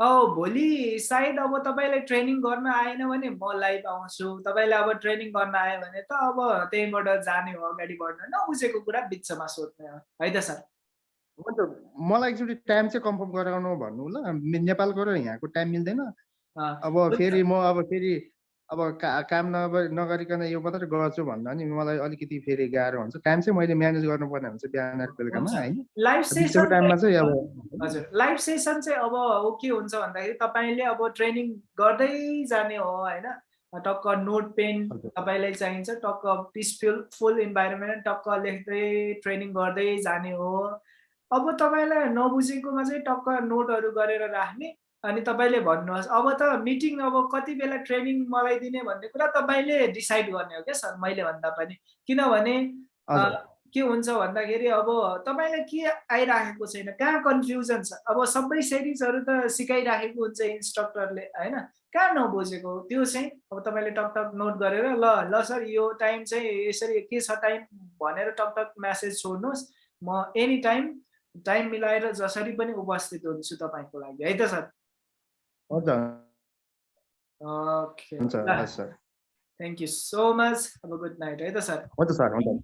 औ भोलि सायद अब तपाईँलाई ट्रेनिङ गर्न आएन भने म लाइभ आउँछु। तपाईँलाई अब ट्रेनिङ गर्न आयो भने त अब त्यहीँबाट जाने हो अगाडि बढ्न। नबुझेको कुरा बिचमा सोध्ने हो। है त सर? हुन्छ मलाई एकचोटि टाइम चाहिँ कन्फर्म गराउनु भन्नु ल नेपालको र यहाँको टाइम मिल्दैन अब। फेरि म अब फेरि अब का काम नग नगरिकन यो मात्रै गर्छु भन्दा नि मलाई अलिकति फेरि गाह्रो हुन्छ टाइम चाहिँ मैले म्यानेज गर्नुपर्ने हुन्छ बिहान बेलुकामा। होइन लाइभ बिचको सेसन टाइममा चाहिँ अब हजुर लाइभ सेसन चाहिँ अब के हुन्छ भन्दाखेरि तपाईँले अब ट्रेनिङ गर्दै जाने हो होइन टक्क नोट पेन। तपाईँलाई चाहिन्छ टक्क पिसफुल फुल इन्भाइरोमेन्ट टक्क लेख्दै ट्रेनिङ गर्दै जाने हो अब तपाईँलाई नबुझेकोमा चाहिँ टक्क नोटहरू गरेर राख्ने अनि तपाईँले भन्नुहोस् अब त मिटिङ अब कति बेला ट्रेनिङ मलाई दिने भन्ने कुरा तपाईँले डिसाइड गर्ने हो क्या सर मैले भन्दा पनि। किनभने के हुन्छ भन्दाखेरि अब तपाईँलाई के आइराखेको छैन कहाँ कन्फ्युजन छ? अब सबै सेरिजहरू त सिकाइराखेको हुन्छ इन्स्ट्रक्टरले होइन? कहाँ नबुझेको त्यो चाहिँ अब तपाईँले टक टक नोट गरेर ल ल सर यो टाइम चाहिँ यसरी के छ टाइम भनेर टक टक म्यासेज छोड्नुहोस्। म एनी टाइम टाइम मिलाएर जसरी पनि उपस्थित हुन्छु तपाईँको लागि है त sir? Okay thank you so much अब गुड नाइट है त सर? हुन्छ सर हुन्छ।